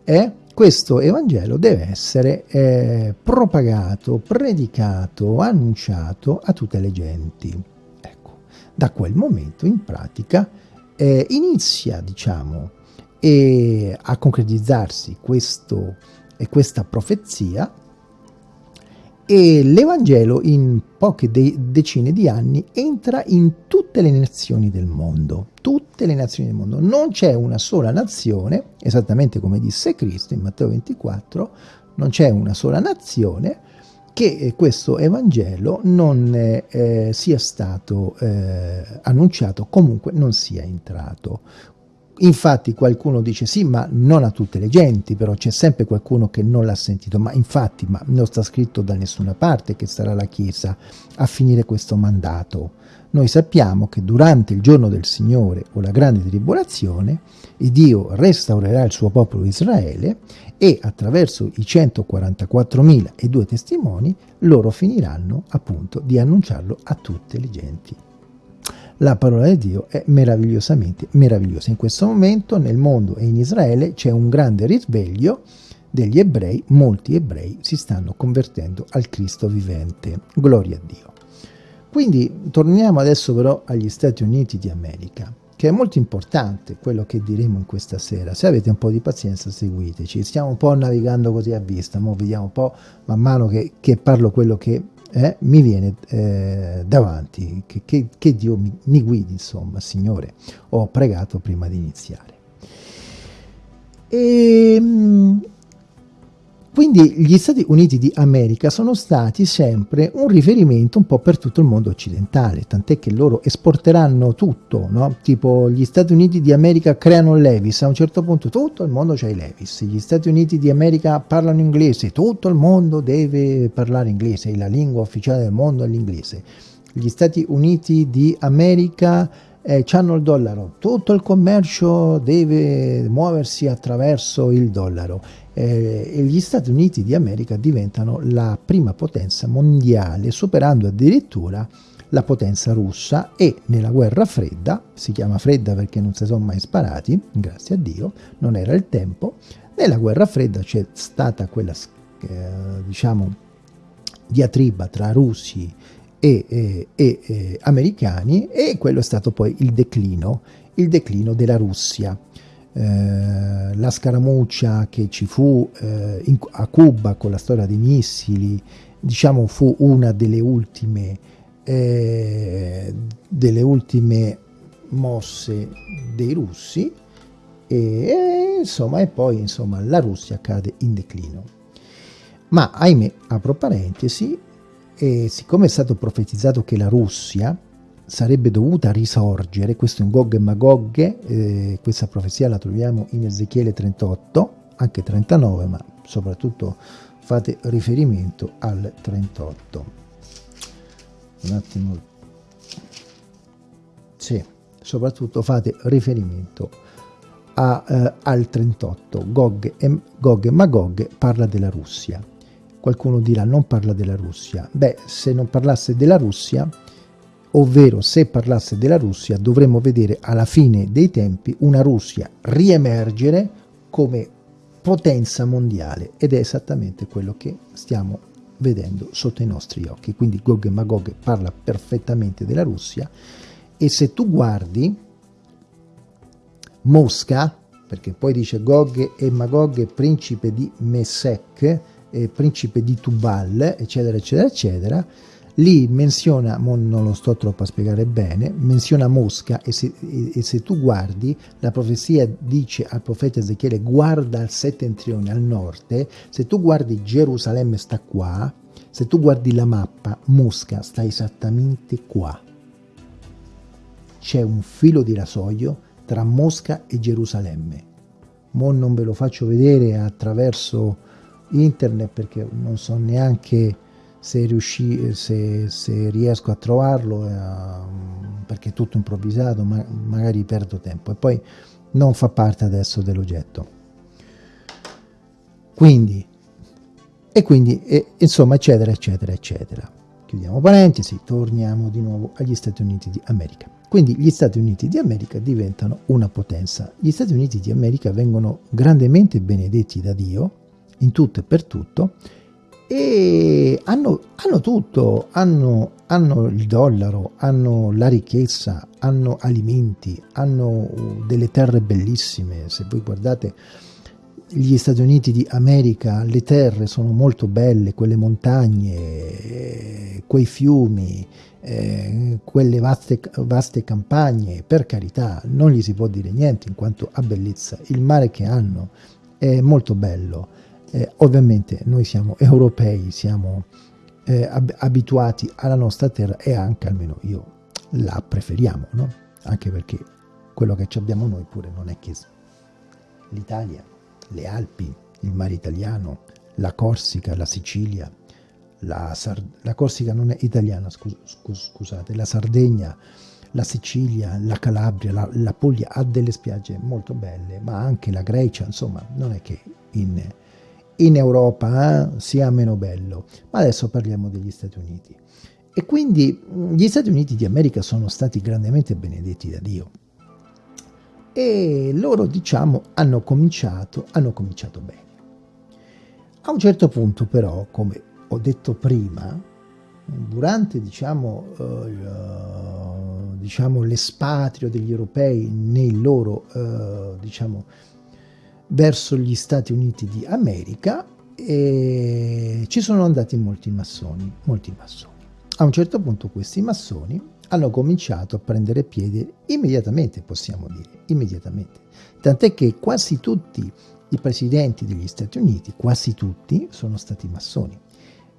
è questo Evangelo deve essere eh, propagato, predicato, annunciato a tutte le genti. Ecco, da quel momento in pratica eh, inizia, diciamo, e a concretizzarsi questo, e questa profezia e l'Evangelo in poche de decine di anni entra in tutte le nazioni del mondo, tutte le nazioni del mondo. Non c'è una sola nazione, esattamente come disse Cristo in Matteo 24, non c'è una sola nazione che questo Evangelo non eh, sia stato eh, annunciato, comunque non sia entrato. Infatti qualcuno dice sì, ma non a tutte le genti, però c'è sempre qualcuno che non l'ha sentito, ma infatti ma non sta scritto da nessuna parte che sarà la Chiesa a finire questo mandato. Noi sappiamo che durante il giorno del Signore o la grande tribolazione, Dio restaurerà il suo popolo Israele e attraverso i 144.000 e due testimoni loro finiranno appunto di annunciarlo a tutte le genti. La parola di Dio è meravigliosamente meravigliosa. In questo momento nel mondo e in Israele c'è un grande risveglio degli ebrei, molti ebrei si stanno convertendo al Cristo vivente. Gloria a Dio. Quindi torniamo adesso però agli Stati Uniti di America che è molto importante quello che diremo in questa sera. Se avete un po' di pazienza seguiteci, stiamo un po' navigando così a vista, ma vediamo un po' man mano che, che parlo quello che eh, mi viene eh, davanti, che, che, che Dio mi, mi, guidi, insomma, Signore, ho pregato prima di iniziare. E, ehm, quindi gli Stati Uniti di America sono stati sempre un riferimento un po' per tutto il mondo occidentale, tant'è che loro esporteranno tutto, no? tipo gli Stati Uniti di America creano Levis, a un certo punto tutto il mondo c'è i Levis, gli Stati Uniti di America parlano inglese, tutto il mondo deve parlare inglese, la lingua ufficiale del mondo è l'inglese. Gli Stati Uniti di America eh, hanno il dollaro, tutto il commercio deve muoversi attraverso il dollaro. Eh, e gli Stati Uniti di America diventano la prima potenza mondiale, superando addirittura la potenza russa. E nella guerra fredda, si chiama fredda perché non si sono mai sparati, grazie a Dio, non era il tempo, nella guerra fredda c'è stata quella, eh, diciamo, diatriba tra russi e, e, e, americani e quello è stato poi il declino, il declino della Russia. Eh, la scaramuccia che ci fu eh, in, a Cuba con la storia dei missili, diciamo fu una delle ultime eh, delle ultime mosse dei russi e, insomma e poi insomma la Russia cade in declino ma ahimè apro parentesi e siccome è stato profetizzato che la Russia sarebbe dovuta risorgere questo un Gog e Magog eh, questa profezia la troviamo in Ezechiele 38 anche 39 ma soprattutto fate riferimento al 38 un attimo. Sì soprattutto fate riferimento a, eh, al 38 Gog e, Gog e Magog parla della Russia qualcuno dirà non parla della Russia. Beh se non parlasse della Russia ovvero se parlasse della Russia dovremmo vedere alla fine dei tempi una Russia riemergere come potenza mondiale. Ed è esattamente quello che stiamo vedendo sotto i nostri occhi. Quindi Gog e Magog parla perfettamente della Russia. E se tu guardi Mosca, perché poi dice Gog e Magog principe di Mesec, eh, principe di Tubal, eccetera, eccetera, eccetera, lì menziona, non lo sto troppo a spiegare bene, menziona Mosca e se, e se, tu guardi, la profezia dice al profeta Ezechiele guarda al settentrione, al nord, se tu guardi Gerusalemme sta qua, se tu guardi la mappa, Mosca sta esattamente qua. C'è un filo di rasoio tra Mosca e Gerusalemme. Mo non ve lo faccio vedere attraverso internet perché non so neanche se, riusci, se, se riesco a trovarlo, eh, perché è tutto improvvisato, ma magari perdo tempo e poi non fa parte adesso dell'oggetto. Quindi, e quindi, e, insomma, eccetera, eccetera, eccetera. Chiudiamo parentesi, torniamo di nuovo agli Stati Uniti di America. Quindi gli Stati Uniti di America diventano una potenza. Gli Stati Uniti di America vengono grandemente benedetti da Dio, in tutto e per tutto, e hanno, hanno tutto, hanno, hanno, il dollaro, hanno la ricchezza, hanno alimenti, hanno delle terre bellissime. Se voi guardate gli Stati Uniti di America, le terre sono molto belle, quelle montagne, quei fiumi, eh, quelle vaste, vaste campagne, per carità, non gli si può dire niente in quanto a bellezza. Il mare che hanno è molto bello eh, ovviamente noi siamo europei, siamo eh, ab abituati alla nostra terra e anche, almeno io, la preferiamo, no? Anche perché quello che abbiamo noi pure non è che l'Italia, le Alpi, il mare italiano, la Corsica, la Sicilia, la, Sard la Corsica non è italiana, scus scus scusate, la Sardegna, la Sicilia, la Calabria, la, la Puglia ha delle spiagge molto belle, ma anche la Grecia, insomma, non è che in in Europa eh, sia meno bello, ma adesso parliamo degli Stati Uniti. E quindi mm, gli Stati Uniti di America sono stati grandemente benedetti da Dio. E loro, diciamo, hanno cominciato, hanno cominciato bene. A un certo punto però, come ho detto prima, durante diciamo, uh, diciamo l'espatrio degli europei nei loro uh, diciamo, verso gli Stati Uniti di America e ci sono andati molti massoni, molti massoni. A un certo punto questi massoni hanno cominciato a prendere piede immediatamente, possiamo dire, immediatamente. Tant'è che quasi tutti i presidenti degli Stati Uniti, quasi tutti, sono stati massoni.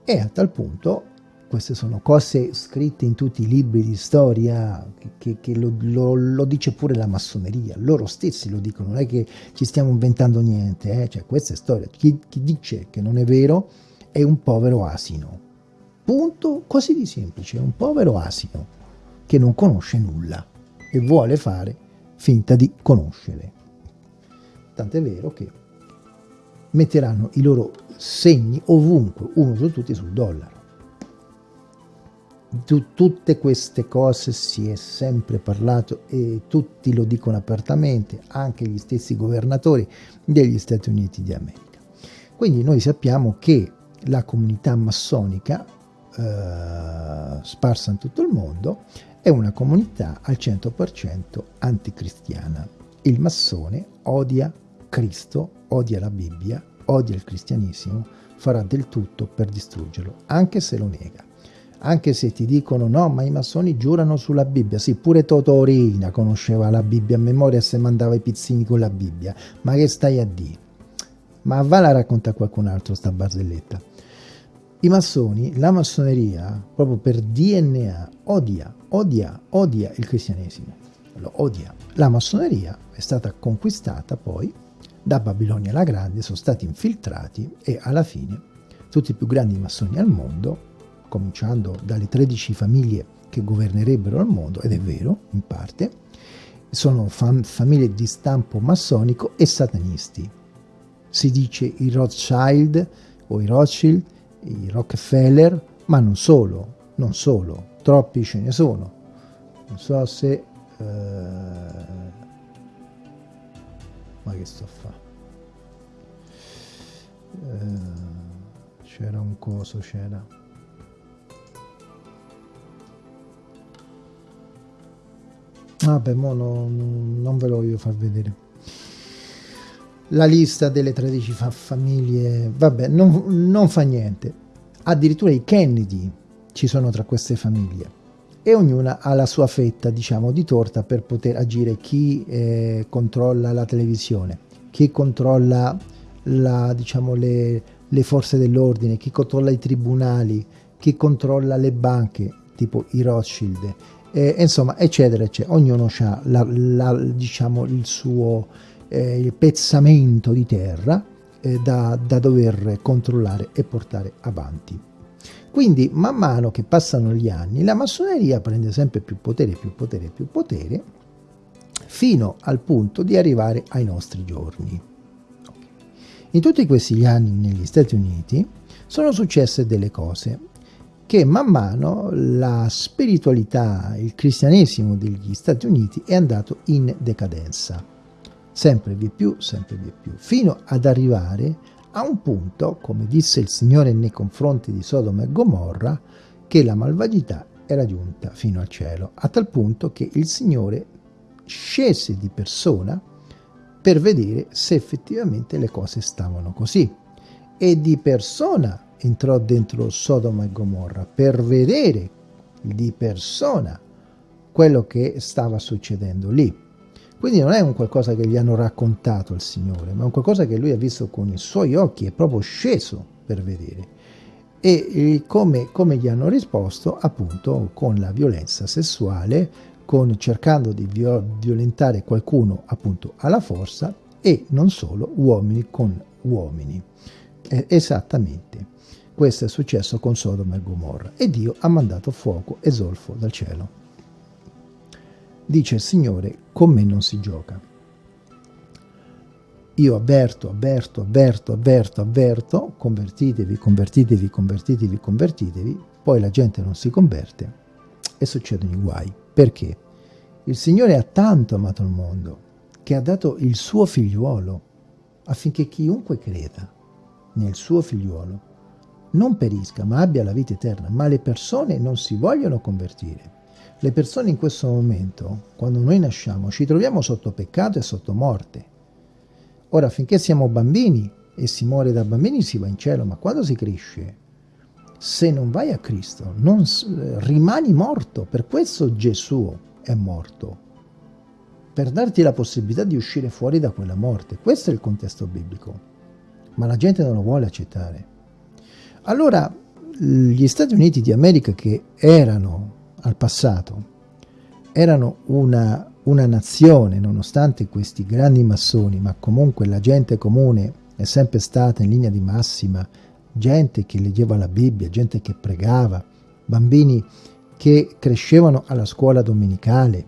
E a tal punto queste sono cose scritte in tutti i libri di storia che, che, lo, lo, lo, dice pure la massoneria, loro stessi lo dicono, non è che ci stiamo inventando niente, eh? cioè questa è storia, chi, chi dice che non è vero è un povero asino, punto, così di semplice, è un povero asino che non conosce nulla e vuole fare finta di conoscere. Tant'è vero che metteranno i loro segni ovunque, uno su tutti sul dollaro di tutte queste cose si è sempre parlato e tutti lo dicono apertamente, anche gli stessi governatori degli Stati Uniti d'America. Quindi noi sappiamo che la comunità massonica eh, sparsa in tutto il mondo è una comunità al 100% anticristiana. Il massone odia Cristo, odia la Bibbia, odia il cristianesimo, farà del tutto per distruggerlo, anche se lo nega anche se ti dicono no, ma i massoni giurano sulla Bibbia, sì, pure Totorina conosceva la Bibbia a memoria se mandava i pizzini con la Bibbia, ma che stai a dire? Ma va la racconta qualcun altro sta barzelletta. I massoni, la massoneria, proprio per DNA, odia, odia, odia il cristianesimo, lo odia. La massoneria è stata conquistata poi da Babilonia la Grande, sono stati infiltrati e alla fine tutti i più grandi massoni al mondo cominciando dalle 13 famiglie che governerebbero il mondo, ed è vero, in parte, sono fam famiglie di stampo massonico e satanisti. Si dice i Rothschild o i Rothschild, i Rockefeller, ma non solo, non solo, troppi ce ne sono. Non so se... Uh, ma che sto a fare? Uh, c'era un coso, c'era... Vabbè, mo no, non ve lo voglio far vedere. La lista delle 13 fa famiglie, vabbè, non, non fa niente. Addirittura i Kennedy ci sono tra queste famiglie e ognuna ha la sua fetta, diciamo, di torta per poter agire. Chi eh, controlla la televisione, chi controlla la, diciamo, le, le forze dell'ordine, chi controlla i tribunali, chi controlla le banche, tipo i Rothschild, eh, insomma, eccetera, eccetera. Ognuno ha la, la, diciamo, il suo eh, il pezzamento di terra eh, da, da dover controllare e portare avanti. Quindi, man mano che passano gli anni, la massoneria prende sempre più potere, più potere, più potere, fino al punto di arrivare ai nostri giorni. In tutti questi anni negli Stati Uniti sono successe delle cose che man mano la spiritualità, il cristianesimo degli Stati Uniti è andato in decadenza, sempre vi più, sempre vi più, fino ad arrivare a un punto, come disse il Signore nei confronti di Sodoma e Gomorra, che la malvagità era giunta fino al cielo, a tal punto che il Signore scese di persona per vedere se effettivamente le cose stavano così. E di persona entrò dentro Sodoma e Gomorra per vedere di persona quello che stava succedendo lì. Quindi non è un qualcosa che gli hanno raccontato il Signore, ma è un qualcosa che lui ha visto con i suoi occhi, è proprio sceso per vedere. E come, come gli hanno risposto? Appunto con la violenza sessuale, con cercando di violentare qualcuno appunto alla forza e non solo uomini con uomini. Eh, esattamente. Questo è successo con Sodoma e Gomorra e Dio ha mandato fuoco e zolfo dal cielo. Dice il Signore, con me non si gioca. Io avverto, avverto, avverto, avverto, avverto, convertitevi, convertitevi, convertitevi, convertitevi, poi la gente non si converte e succedono i guai. Perché? Il Signore ha tanto amato il mondo che ha dato il suo figliuolo affinché chiunque creda nel suo figliuolo non perisca, ma abbia la vita eterna. Ma le persone non si vogliono convertire. Le persone in questo momento, quando noi nasciamo, ci troviamo sotto peccato e sotto morte. Ora, finché siamo bambini e si muore da bambini si va in cielo, ma quando si cresce, se non vai a Cristo, non, rimani morto. Per questo Gesù è morto, per darti la possibilità di uscire fuori da quella morte. Questo è il contesto biblico, ma la gente non lo vuole accettare. Allora gli Stati Uniti d'America che erano al passato, erano una, una nazione nonostante questi grandi massoni, ma comunque la gente comune è sempre stata in linea di massima, gente che leggeva la Bibbia, gente che pregava, bambini che crescevano alla scuola domenicale,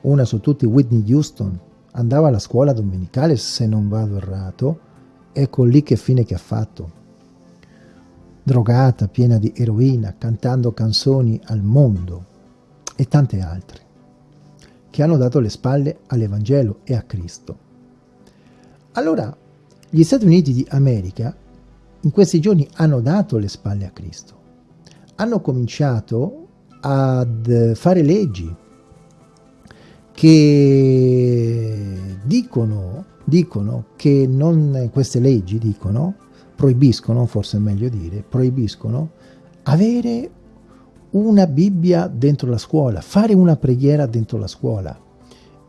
una su tutti Whitney Houston, andava alla scuola domenicale se non vado errato, ecco lì che fine che ha fatto drogata, piena di eroina, cantando canzoni al mondo e tante altre, che hanno dato le spalle all'Evangelo e a Cristo. Allora, gli Stati Uniti d'America in questi giorni hanno dato le spalle a Cristo, hanno cominciato ad fare leggi che dicono, dicono che non, queste leggi dicono proibiscono, forse è meglio dire, proibiscono avere una Bibbia dentro la scuola, fare una preghiera dentro la scuola,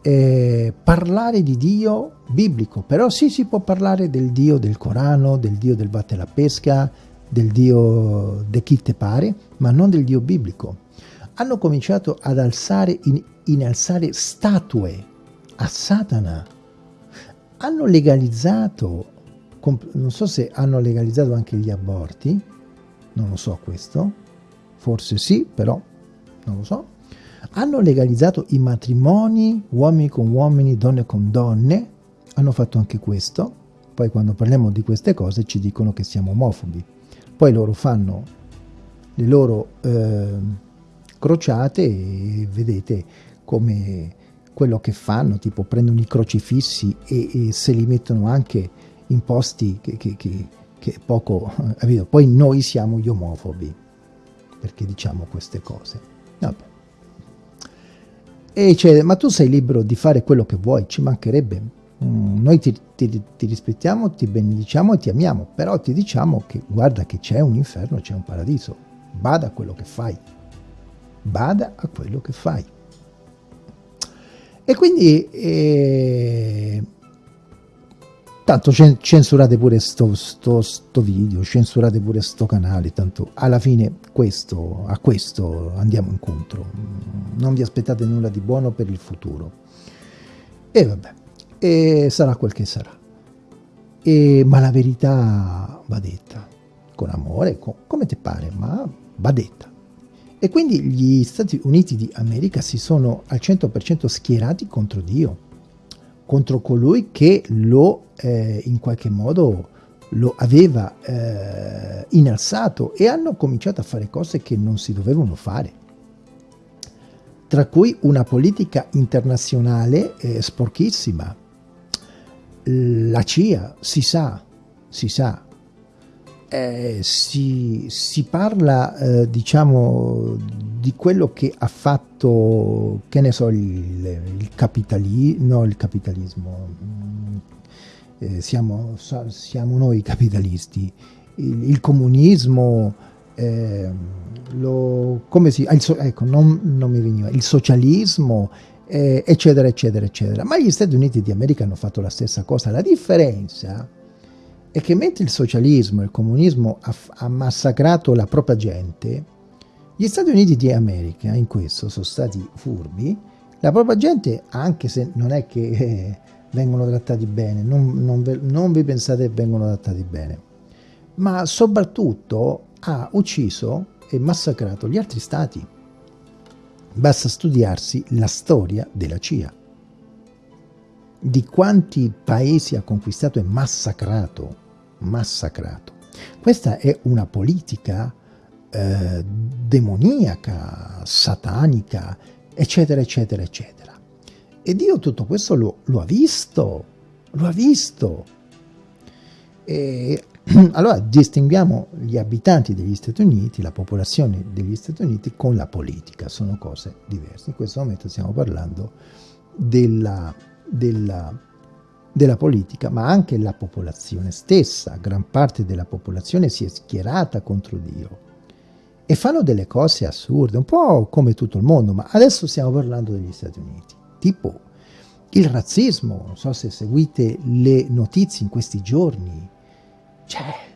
eh, parlare di Dio biblico, però sì si può parlare del Dio del Corano, del Dio del batte la pesca, del Dio di chi te pare, ma non del Dio biblico. Hanno cominciato ad alzare, in, innalzare statue a Satana. Hanno legalizzato, non so se hanno legalizzato anche gli aborti, non lo so questo, forse sì, però non lo so. Hanno legalizzato i matrimoni uomini con uomini, donne con donne, hanno fatto anche questo, poi quando parliamo di queste cose ci dicono che siamo omofobi. Poi loro fanno le loro eh, crociate e vedete come quello che fanno, tipo prendono i crocifissi e, e se li mettono anche in posti che, che, che, che poco... Eh, poi noi siamo gli omofobi perché diciamo queste cose. Vabbè. E dice, ma tu sei libero di fare quello che vuoi, ci mancherebbe. Mm, noi ti, ti, ti, rispettiamo, ti benediciamo e ti amiamo, però ti diciamo che guarda che c'è un inferno, c'è un paradiso, bada a quello che fai, bada a quello che fai. E quindi, eh, tanto censurate pure sto, sto, sto, video, censurate pure sto canale, tanto alla fine questo, a questo andiamo incontro, non vi aspettate nulla di buono per il futuro. E vabbè e sarà quel che sarà. E, ma la verità va detta, con amore, con, come ti pare, ma va detta. E quindi gli Stati Uniti d'America si sono al 100% schierati contro Dio, contro colui che lo, eh, in qualche modo, lo aveva eh, innalzato e hanno cominciato a fare cose che non si dovevano fare. Tra cui una politica internazionale eh, sporchissima, la CIA, si sa, si sa, eh, si, si, parla, eh, diciamo, di quello che ha fatto, che ne so, il, il capitalismo, no, il capitalismo, mm, eh, siamo, siamo, noi capitalisti, il, il comunismo, ehm, lo, come si, il, ecco, non, non mi veniva, il socialismo, eh, eccetera, eccetera, eccetera. Ma gli Stati Uniti d'America hanno fatto la stessa cosa. La differenza è che mentre il socialismo e il comunismo ha, massacrato la propria gente, gli Stati Uniti d'America in questo sono stati furbi, la propria gente, anche se non è che eh, vengono trattati bene, non, non, non vi pensate che vengono trattati bene, ma soprattutto ha ucciso e massacrato gli altri stati. Basta studiarsi la storia della CIA. Di quanti paesi ha conquistato e massacrato, massacrato. Questa è una politica eh, demoniaca, satanica, eccetera, eccetera, eccetera. E Dio tutto questo lo, lo ha visto, lo ha visto. E [CLEARS THROAT] allora distinguiamo gli abitanti degli Stati Uniti, la popolazione degli Stati Uniti con la politica, sono cose diverse. In questo momento stiamo parlando della, della, della politica, ma anche la popolazione stessa, gran parte della popolazione si è schierata contro Dio e fanno delle cose assurde, un po' come tutto il mondo, ma adesso stiamo parlando degli Stati Uniti, tipo il razzismo, non so se seguite le notizie in questi giorni, cioè,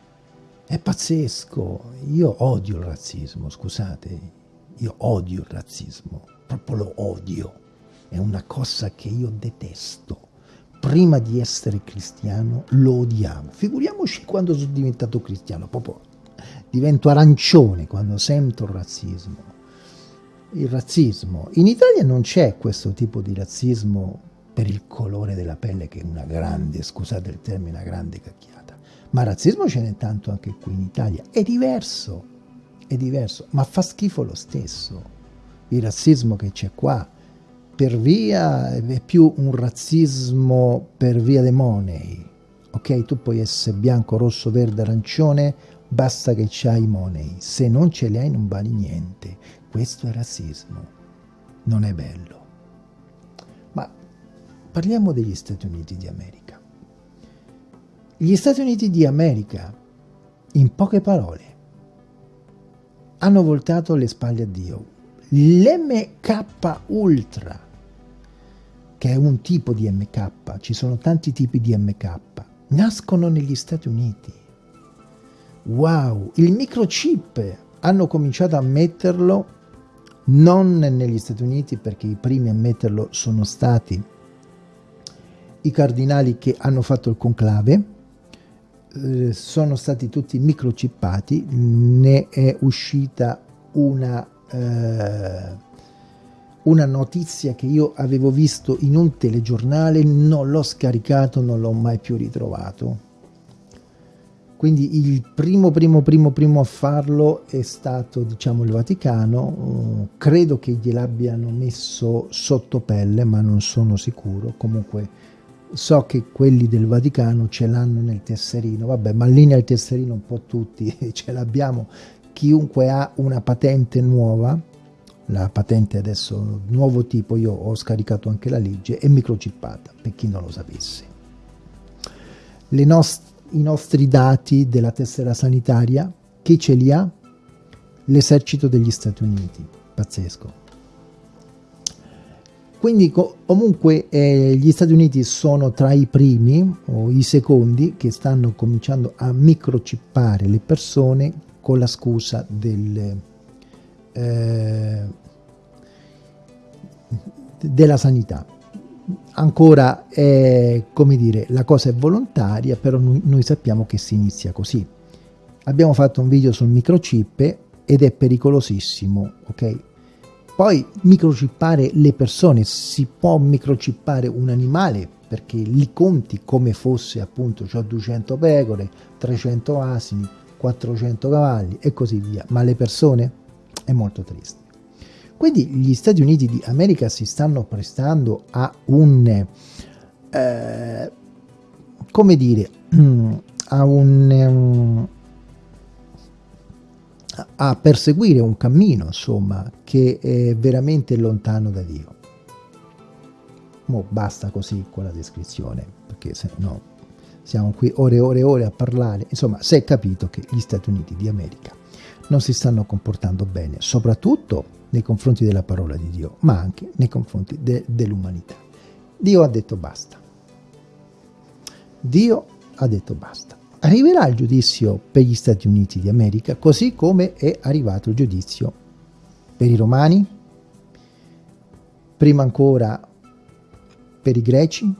è pazzesco. Io odio il razzismo, scusate. Io odio il razzismo, proprio lo odio. È una cosa che io detesto. Prima di essere cristiano lo odiavo. Figuriamoci quando sono diventato cristiano, proprio divento arancione quando sento il razzismo. Il razzismo. In Italia non c'è questo tipo di razzismo per il colore della pelle che è una grande, scusate il termine, una grande cacchiata ma razzismo ce n'è tanto anche qui in Italia. È diverso, è diverso, ma fa schifo lo stesso. Il razzismo che c'è qua, per via, è più un razzismo per via dei money. Ok, tu puoi essere bianco, rosso, verde, arancione, basta che c'hai i money. Se non ce li hai non vali niente. Questo è razzismo. Non è bello. Ma parliamo degli Stati Uniti d'America. Gli Stati Uniti di America, in poche parole, hanno voltato le spalle a Dio. L'MK Ultra, che è un tipo di MK, ci sono tanti tipi di MK, nascono negli Stati Uniti. Wow, il microchip. Hanno cominciato a metterlo non negli Stati Uniti perché i primi a metterlo sono stati i cardinali che hanno fatto il conclave, eh, sono stati tutti microchippati, ne è uscita una, eh, una notizia che io avevo visto in un telegiornale, non l'ho scaricato, non l'ho mai più ritrovato. Quindi il primo, primo, primo, primo a farlo è stato, diciamo, il Vaticano. Uh, credo che gliel'abbiano messo sotto pelle, ma non sono sicuro. Comunque so che quelli del Vaticano ce l'hanno nel tesserino. Vabbè, ma lì nel tesserino un po' tutti [LAUGHS] ce l'abbiamo. Chiunque ha una patente nuova, la patente adesso nuovo tipo, io ho scaricato anche la legge, è microchippata, per chi non lo sapesse. Le nostre i nostri dati della tessera sanitaria, chi ce li ha? L'esercito degli Stati Uniti, pazzesco. Quindi comunque eh, gli Stati Uniti sono tra i primi o i secondi che stanno cominciando a microchippare le persone con la scusa del, eh, della sanità ancora è, come dire, la cosa è volontaria, però noi, noi sappiamo che si inizia così. Abbiamo fatto un video sul microchip ed è pericolosissimo, ok? Poi microchippare le persone, si può microchippare un animale perché li conti come fosse appunto, ho 200 pecore, 300 asini, 400 cavalli e così via, ma le persone è molto triste. Quindi gli Stati Uniti d'America si stanno prestando a un, eh, come dire, [CLEARS THROAT] a un, um, a perseguire un cammino, insomma, che è veramente lontano da Dio. Mo basta così con la descrizione, perché se no siamo qui ore e ore e ore a parlare. Insomma, si è capito che gli Stati Uniti d'America non si stanno comportando bene, soprattutto nei confronti della parola di Dio, ma anche nei confronti de dell'umanità. Dio ha detto basta. Dio ha detto basta. Arriverà il giudizio per gli Stati Uniti d'America, così come è arrivato il giudizio per i romani, prima ancora per i greci,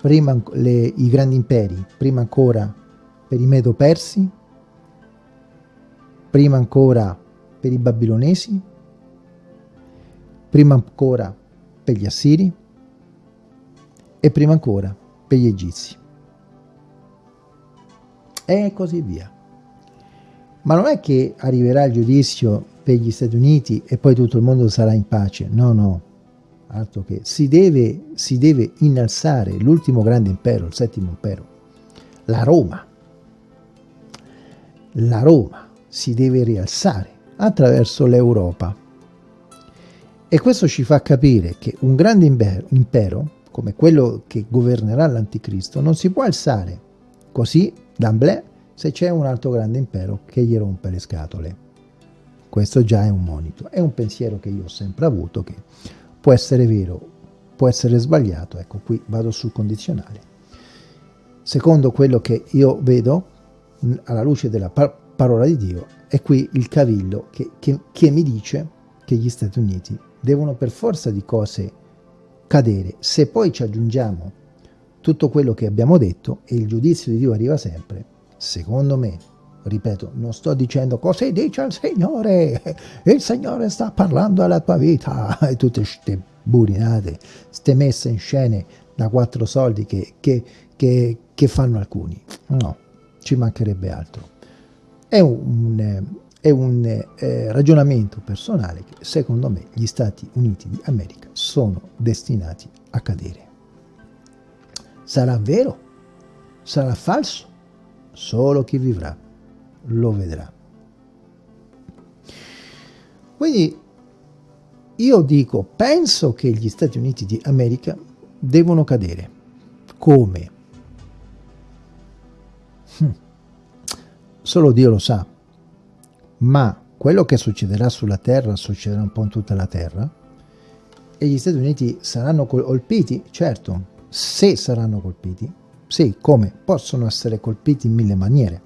prima le, i grandi imperi, prima ancora per i Medo-Persi, prima ancora per i babilonesi, prima ancora per gli assiri e prima ancora per gli egizi. E così via. Ma non è che arriverà il giudizio per gli Stati Uniti e poi tutto il mondo sarà in pace. No, no. Altro che si deve, si deve innalzare l'ultimo grande impero, il settimo impero, la Roma. La Roma si deve rialzare attraverso l'Europa. E questo ci fa capire che un grande impero, come quello che governerà l'Anticristo, non si può alzare così, d'amblè, se c'è un altro grande impero che gli rompe le scatole. Questo già è un monito, è un pensiero che io ho sempre avuto, che può essere vero, può essere sbagliato, ecco qui vado sul condizionale. Secondo quello che io vedo, alla luce della parola di Dio, è qui il cavillo che, che, che mi dice che gli Stati Uniti devono per forza di cose cadere. Se poi ci aggiungiamo tutto quello che abbiamo detto e il giudizio di Dio arriva sempre, secondo me, ripeto, non sto dicendo così dice il Signore, [LAUGHS] il Signore sta parlando alla tua vita [LAUGHS] e tutte queste burinate, queste messe in scene da quattro soldi che, che, che, che fanno alcuni. No, ci mancherebbe altro. È un, è un eh, ragionamento personale che secondo me gli Stati Uniti d'America sono destinati a cadere. Sarà vero? Sarà falso? Solo chi vivrà lo vedrà. Quindi io dico, penso che gli Stati Uniti d'America devono cadere. Come? Solo Dio lo sa, ma quello che succederà sulla Terra succederà un po' in tutta la Terra e gli Stati Uniti saranno colpiti? Certo, se saranno colpiti, sì, come? Possono essere colpiti in mille maniere.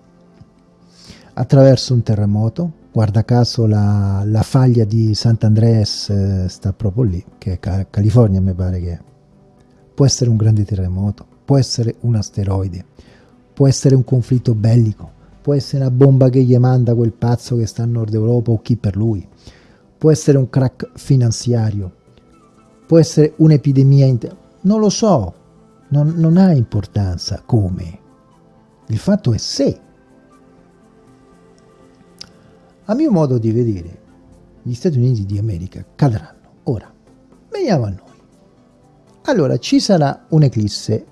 Attraverso un terremoto, guarda caso la, la faglia di Sant'Andreas eh, sta proprio lì, che è California mi pare che è. Può essere un grande terremoto, può essere un asteroide, può essere un conflitto bellico, può essere una bomba che gli manda quel pazzo che sta a nord Europa o chi per lui, può essere un crack finanziario, può essere un'epidemia, non lo so, non, non ha importanza come, il fatto è se. A mio modo di vedere, gli Stati Uniti di America cadranno. Ora, veniamo a noi. Allora, ci sarà un'eclisse,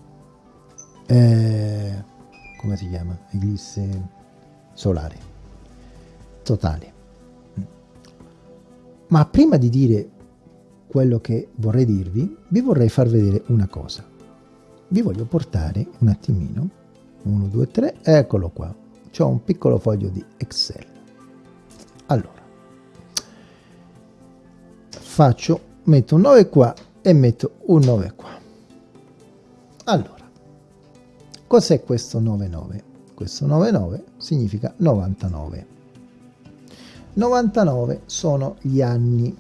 eh, come si chiama? Eclisse solare, totale. Ma prima di dire quello che vorrei dirvi, vi vorrei far vedere una cosa. Vi voglio portare un attimino, 1, 2, 3, eccolo qua. C'ho un piccolo foglio di Excel. Allora, faccio, metto un 9 qua e metto un 9 qua. Allora, cos'è questo 9, 9? Questo 99 significa 99. 99 sono gli anni.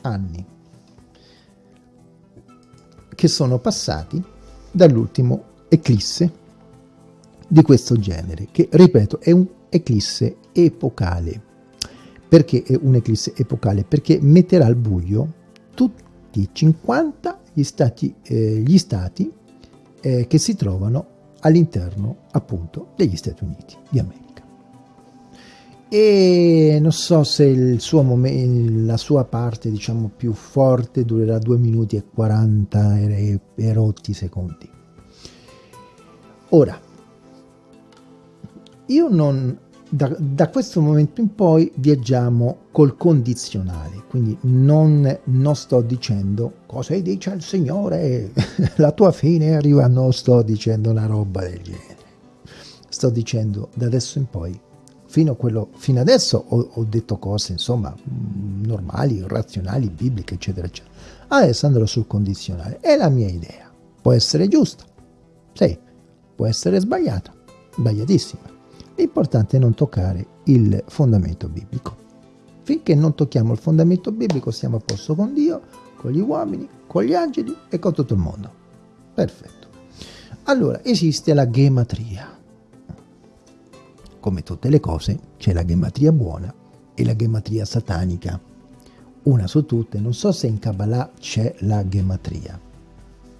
Anni che sono passati dall'ultimo eclisse di questo genere, che ripeto è un eclisse epocale. Perché è un eclisse epocale? Perché metterà al buio tutti i 50 gli stati, eh, gli stati eh, che si trovano all'interno appunto degli Stati Uniti di America. E non so se suo la sua parte diciamo più forte durerà 2 minuti e 40 e, e rotti secondi. Ora, io non da, da, questo momento in poi viaggiamo col condizionale, quindi non, non sto dicendo cosa dice il Signore, [LAUGHS] la tua fine arriva, non sto dicendo una roba del genere. Sto dicendo da adesso in poi, fino, quello, fino adesso ho, ho, detto cose insomma normali, razionali, bibliche, eccetera, eccetera. Adesso andrò sul condizionale, è la mia idea. Può essere giusta, sì, può essere sbagliata, sbagliatissima L'importante è non toccare il fondamento biblico. Finché non tocchiamo il fondamento biblico siamo a posto con Dio, con gli uomini, con gli angeli e con tutto il mondo. Perfetto. Allora, esiste la gematria. Come tutte le cose, c'è la gematria buona e la gematria satanica. Una su tutte, non so se in Kabbalah c'è la gematria.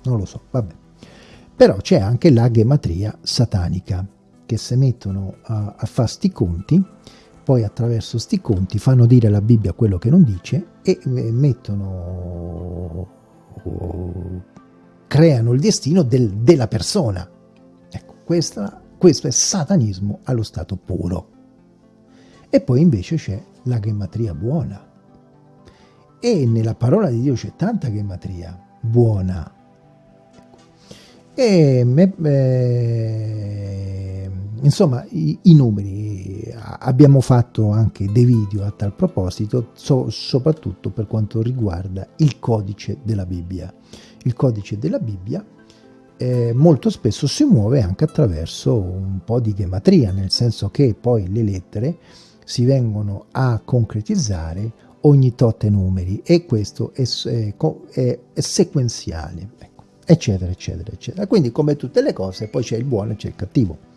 Non lo so, vabbè. Però c'è anche la gematria satanica che si mettono a, a fare sti conti, poi attraverso sti conti fanno dire alla Bibbia quello che non dice e mettono, creano il destino del, della persona. Ecco, questa, questo è satanismo allo stato puro. E poi invece c'è la gematria buona. E nella parola di Dio c'è tanta gematria buona. E me, eh, Insomma, i, i, numeri, abbiamo fatto anche dei video a tal proposito, so, soprattutto per quanto riguarda il codice della Bibbia. Il codice della Bibbia eh, molto spesso si muove anche attraverso un po' di gematria, nel senso che poi le lettere si vengono a concretizzare ogni tot numeri e questo è, è, è, è sequenziale, ecco, eccetera, eccetera, eccetera. Quindi come tutte le cose poi c'è il buono e c'è il cattivo.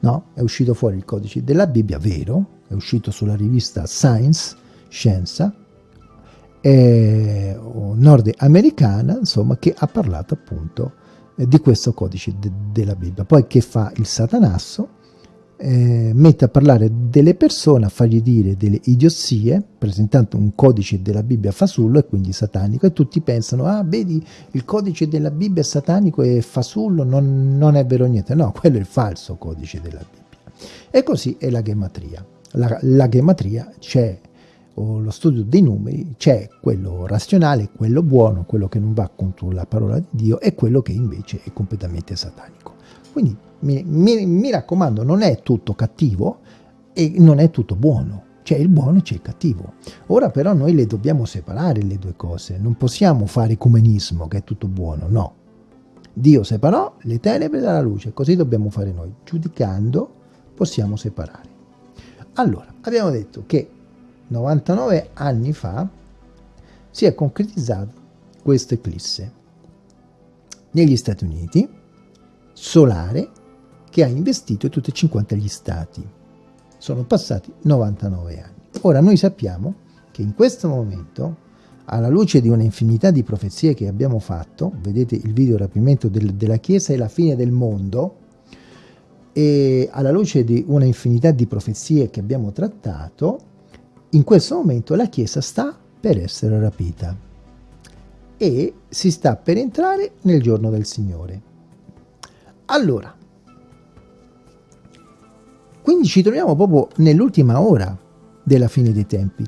No, è uscito fuori il codice della Bibbia, vero, è uscito sulla rivista Science, Scienza, eh, nordamericana, insomma, che ha parlato appunto eh, di questo codice de della Bibbia. Poi che fa il satanasso? Eh, mette a parlare delle persone, a fargli dire delle idiozie, presentando un codice della Bibbia fasullo e quindi satanico, e tutti pensano, ah vedi, il codice della Bibbia è satanico e fasullo, non, non è vero niente, no, [LAUGHS] quello è il falso codice della Bibbia. E così è la gematria. La, la gematria c'è, o lo studio dei numeri, c'è quello razionale, quello buono, quello che non va contro la parola di Dio, e quello che invece è completamente satanico. Quindi mi, mi, mi raccomando, non è tutto cattivo, e non è tutto buono. C'è il buono e c'è il cattivo. Ora però noi le dobbiamo separare le due cose. Non possiamo fare ecumenismo, che è tutto buono, no. Dio separò le tenebre dalla luce, così dobbiamo fare noi. Giudicando possiamo separare. Allora, abbiamo detto che 99 anni fa si è concretizzato questa eclisse negli Stati Uniti, solare, che ha investito tutti e 50 gli stati. Sono passati 99 anni. Ora noi sappiamo che in questo momento, alla luce di un'infinità di profezie che abbiamo fatto, vedete il video rapimento del, della Chiesa e la fine del mondo, e alla luce di una infinità di profezie che abbiamo trattato, in questo momento la Chiesa sta per essere rapita e si sta per entrare nel giorno del Signore. Allora, quindi ci troviamo proprio nell'ultima ora della fine dei tempi.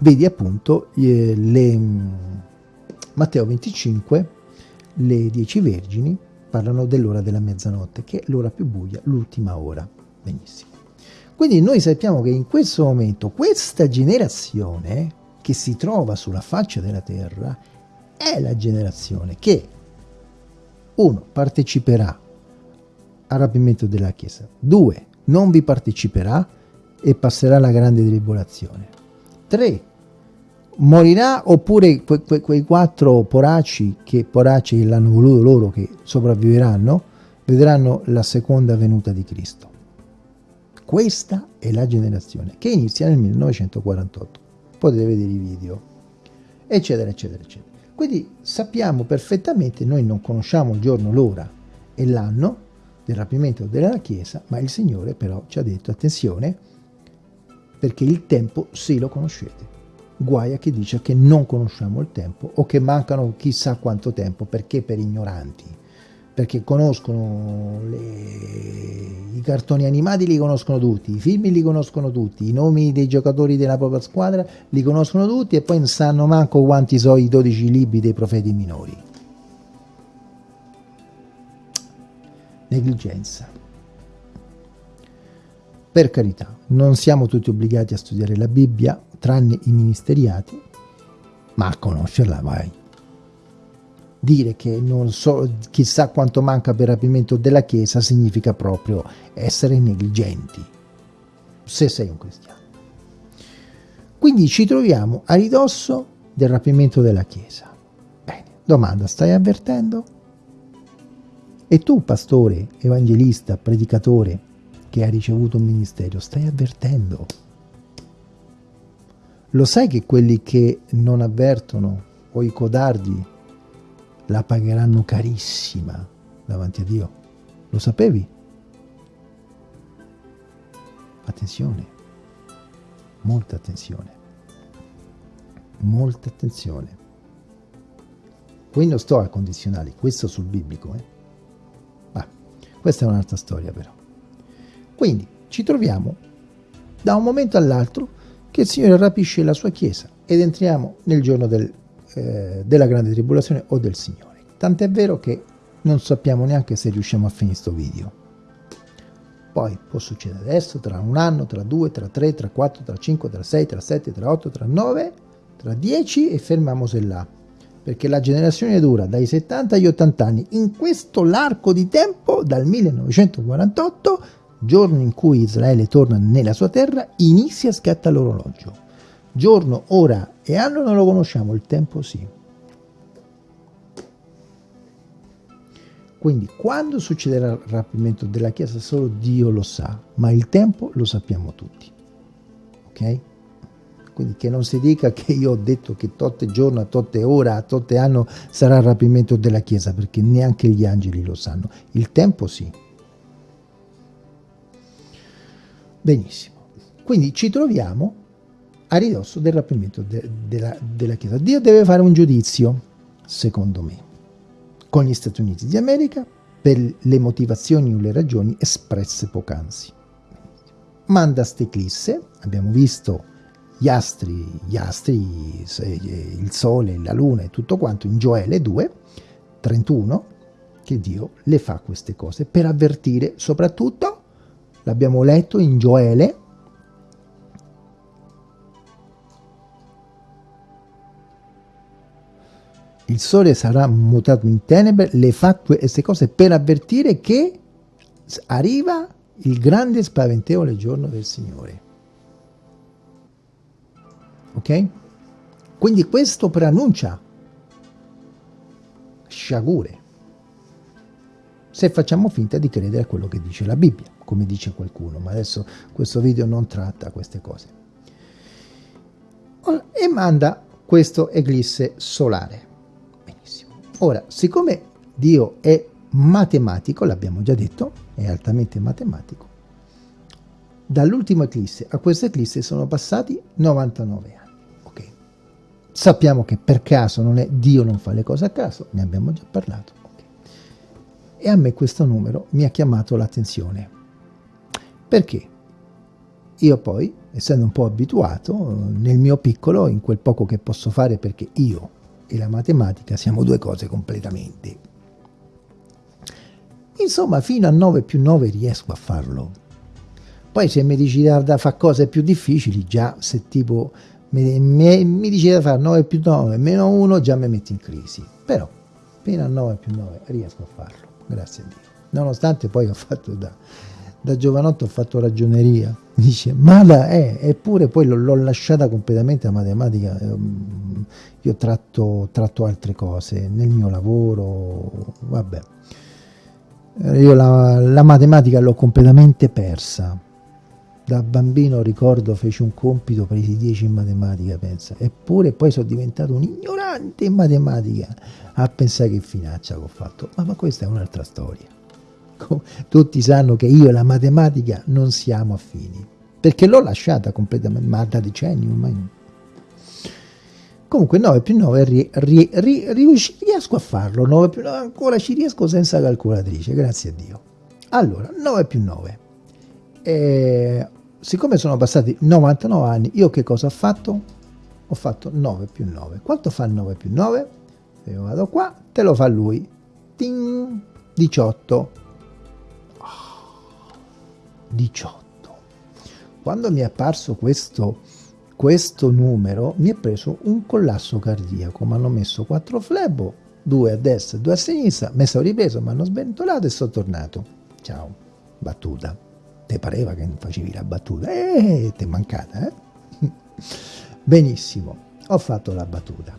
Vedi appunto eh, le, Matteo 25, le dieci vergini parlano dell'ora della mezzanotte, che è l'ora più buia, l'ultima ora. Benissimo. Quindi noi sappiamo che in questo momento questa generazione che si trova sulla faccia della terra è la generazione che, uno, parteciperà al rapimento della Chiesa, due, non vi parteciperà e passerà la grande tribolazione. 3. Morirà oppure que, que, quei quattro poracci che poracci l'hanno voluto loro che sopravviveranno vedranno la seconda venuta di Cristo. Questa è la generazione che inizia nel 1948. Potete vedere i video, eccetera, eccetera, eccetera. Quindi sappiamo perfettamente, noi non conosciamo il giorno, l'ora e l'anno, del rapimento della Chiesa, ma il Signore però ci ha detto attenzione perché il tempo sì lo conoscete. Guai a chi dice che non conosciamo il tempo o che mancano chissà quanto tempo, perché per ignoranti, perché conoscono le... i cartoni animati li conoscono tutti, i film li conoscono tutti, i nomi dei giocatori della propria squadra li conoscono tutti e poi non sanno manco quanti sono i 12 libri dei profeti minori. Negligenza. Per carità, non siamo tutti obbligati a studiare la Bibbia, tranne i ministeriati, ma a conoscerla vai. Dire che non so chissà quanto manca per rapimento della Chiesa significa proprio essere negligenti, se sei un cristiano. Quindi ci troviamo a ridosso del rapimento della Chiesa. Bene, domanda, stai avvertendo? E tu, pastore, evangelista, predicatore, che hai ricevuto un ministero, stai avvertendo. Lo sai che quelli che non avvertono o i codardi la pagheranno carissima davanti a Dio? Lo sapevi? Attenzione, molta attenzione, molta attenzione. Qui non sto a condizionali, questo sul biblico, eh? Questa è un'altra storia però. Quindi ci troviamo da un momento all'altro che il Signore rapisce la sua Chiesa ed entriamo nel giorno del, eh, della grande tribolazione o del Signore. Tant'è vero che non sappiamo neanche se riusciamo a finire questo video. Poi può succedere adesso, tra un anno, tra due, tra tre, tra quattro, tra cinque, tra sei, tra sette, tra otto, tra nove, tra dieci e fermiamoci là perché la generazione dura dai 70 agli 80 anni. In questo l'arco di tempo, dal 1948, giorno in cui Israele torna nella sua terra, inizia a scatta l'orologio. Giorno, ora e anno non lo conosciamo, il tempo sì. Quindi quando succederà il rapimento della Chiesa solo Dio lo sa, ma il tempo lo sappiamo tutti. Ok? Quindi che non si dica che io ho detto che totte giorno, a totte ore, a totte anno sarà il rapimento della Chiesa, perché neanche gli angeli lo sanno. Il tempo sì. Benissimo. Quindi ci troviamo a ridosso del rapimento de della, della Chiesa. Dio deve fare un giudizio, secondo me, con gli Stati Uniti d'America per le motivazioni o le ragioni espresse poc'anzi. Manda steclisse, abbiamo visto gli astri, gli astri, eh, il sole, la luna e tutto quanto in Gioele 2, 31, che Dio le fa queste cose per avvertire soprattutto, l'abbiamo letto in Gioele, il sole sarà mutato in tenebre, le fa queste cose per avvertire che arriva il grande e spaventevole giorno del Signore. Ok? Quindi questo preannuncia sciagure se facciamo finta di credere a quello che dice la Bibbia, come dice qualcuno, ma adesso questo video non tratta queste cose. E manda questo eclisse solare. Benissimo. Ora, siccome Dio è matematico, l'abbiamo già detto, è altamente matematico, dall'ultimo eclisse a questo eclisse sono passati 99 anni. Sappiamo che per caso non è Dio non fa le cose a caso, ne abbiamo già parlato e a me questo numero mi ha chiamato l'attenzione. Perché? Io poi, essendo un po' abituato, nel mio piccolo, in quel poco che posso fare, perché io e la matematica siamo due cose completamente. Insomma, fino a 9 più 9 riesco a farlo. Poi se mi dici da, da fare cose più difficili, già se tipo mi, mi, mi dici da fare 9 più 9 meno 1, già mi metti in crisi. Però fino a 9 più 9 riesco a farlo grazie a Dio. Nonostante poi ho fatto da, da giovanotto ho fatto ragioneria, [LAUGHS] dice, ma da, eh, eppure poi l'ho lasciata completamente la matematica, ehm, io tratto, tratto altre cose nel mio lavoro, vabbè. Io la, la matematica l'ho completamente persa. Da bambino ricordo feci un compito, presi 10 in matematica, pensa. Eppure poi sono diventato un ignorante in matematica a pensare che finaccia che ho fatto. Ma, ma questa è un'altra storia. Tutti sanno che io e la matematica non siamo affini, perché l'ho lasciata completamente, ma da decenni ormai. Comunque 9 più 9 ri, ri, ri, riesco a farlo, 9 più 9 ancora ci riesco senza calcolatrice, grazie a Dio. Allora, 9 più 9. Eh, siccome sono passati 99 anni, io che cosa ho fatto? Ho fatto 9 più 9. Quanto fa 9 più 9? io vado qua, te lo fa lui. Ting, 18. Oh, 18. Quando mi è apparso questo, questo numero, mi è preso un collasso cardiaco. Mi hanno messo 4 flebo, 2 a destra e 2 a sinistra, mi sono ripreso, mi hanno sventolato e sono tornato. Ciao, battuta. Te pareva che facevi la battuta? Eh, ti è mancata, eh? [LAUGHS] Benissimo, ho fatto la battuta.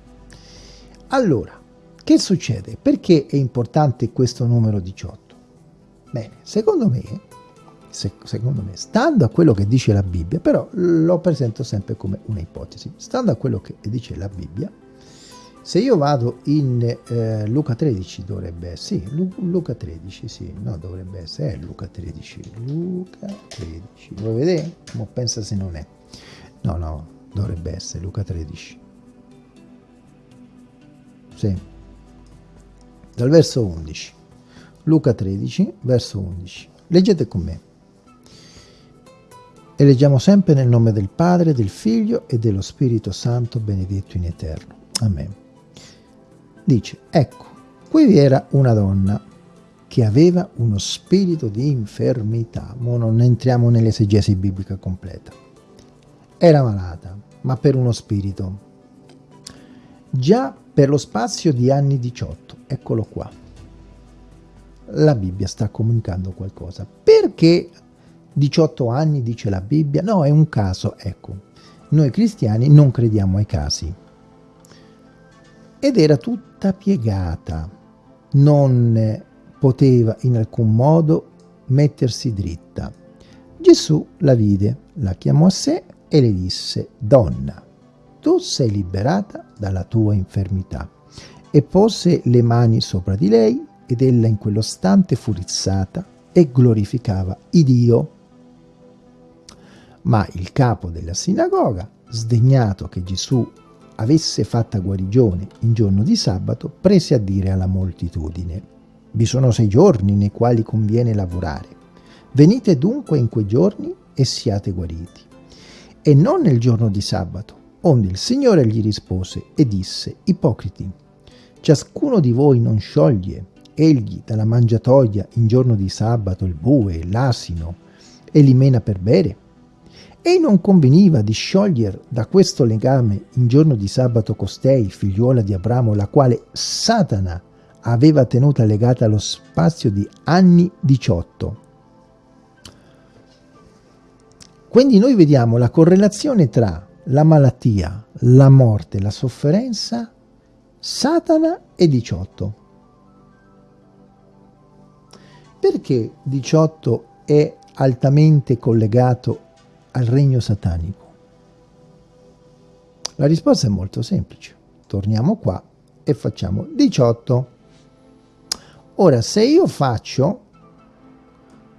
Allora, che succede? Perché è importante questo numero 18? Bene, secondo me, se, secondo me, stando a quello che dice la Bibbia, però lo presento sempre come un'ipotesi, stando a quello che dice la Bibbia, se io vado in eh, Luca 13 dovrebbe essere, sì, Lu, Luca 13, sì, no, dovrebbe essere, è Luca 13, Luca 13, vuoi vedere? Ma pensa se non è. No, no, dovrebbe essere Luca 13. Sì, dal verso 11. Luca 13, verso 11. Leggete con me. E leggiamo sempre nel nome del Padre, del Figlio e dello Spirito Santo, benedetto in eterno. Amen. Dice, ecco, qui vi era una donna che aveva uno spirito di infermità. Ma non entriamo nell'esegesi biblica completa. Era malata, ma per uno spirito. Già per lo spazio di anni 18 eccolo qua. La Bibbia sta comunicando qualcosa. Perché 18 anni dice la Bibbia? No, è un caso, ecco. Noi cristiani non crediamo ai casi. Ed era tutta piegata, non poteva in alcun modo mettersi dritta. Gesù la vide, la chiamò a sé e le disse, Donna, tu sei liberata dalla tua infermità e pose le mani sopra di lei ed ella in quello stante fu rizzata e glorificava Dio. Ma il capo della sinagoga, sdegnato che Gesù avesse fatta guarigione in giorno di sabato, prese a dire alla moltitudine, vi sono sei giorni nei quali conviene lavorare. Venite dunque in quei giorni e siate guariti. E non nel giorno di sabato, onde il Signore gli rispose e disse, ipocriti, Ciascuno di voi non scioglie egli dalla mangiatoia in giorno di sabato il bue, l'asino e li mena per bere? E non conveniva di sciogliere da questo legame in giorno di sabato costei, figliuola di Abramo, la quale Satana aveva tenuta legata allo spazio di anni 18. Quindi noi vediamo la correlazione tra la malattia, la morte, la sofferenza, Satana e 18. Perché 18 è altamente collegato al regno satanico? La risposta è molto semplice. Torniamo qua e facciamo 18. Ora, se io faccio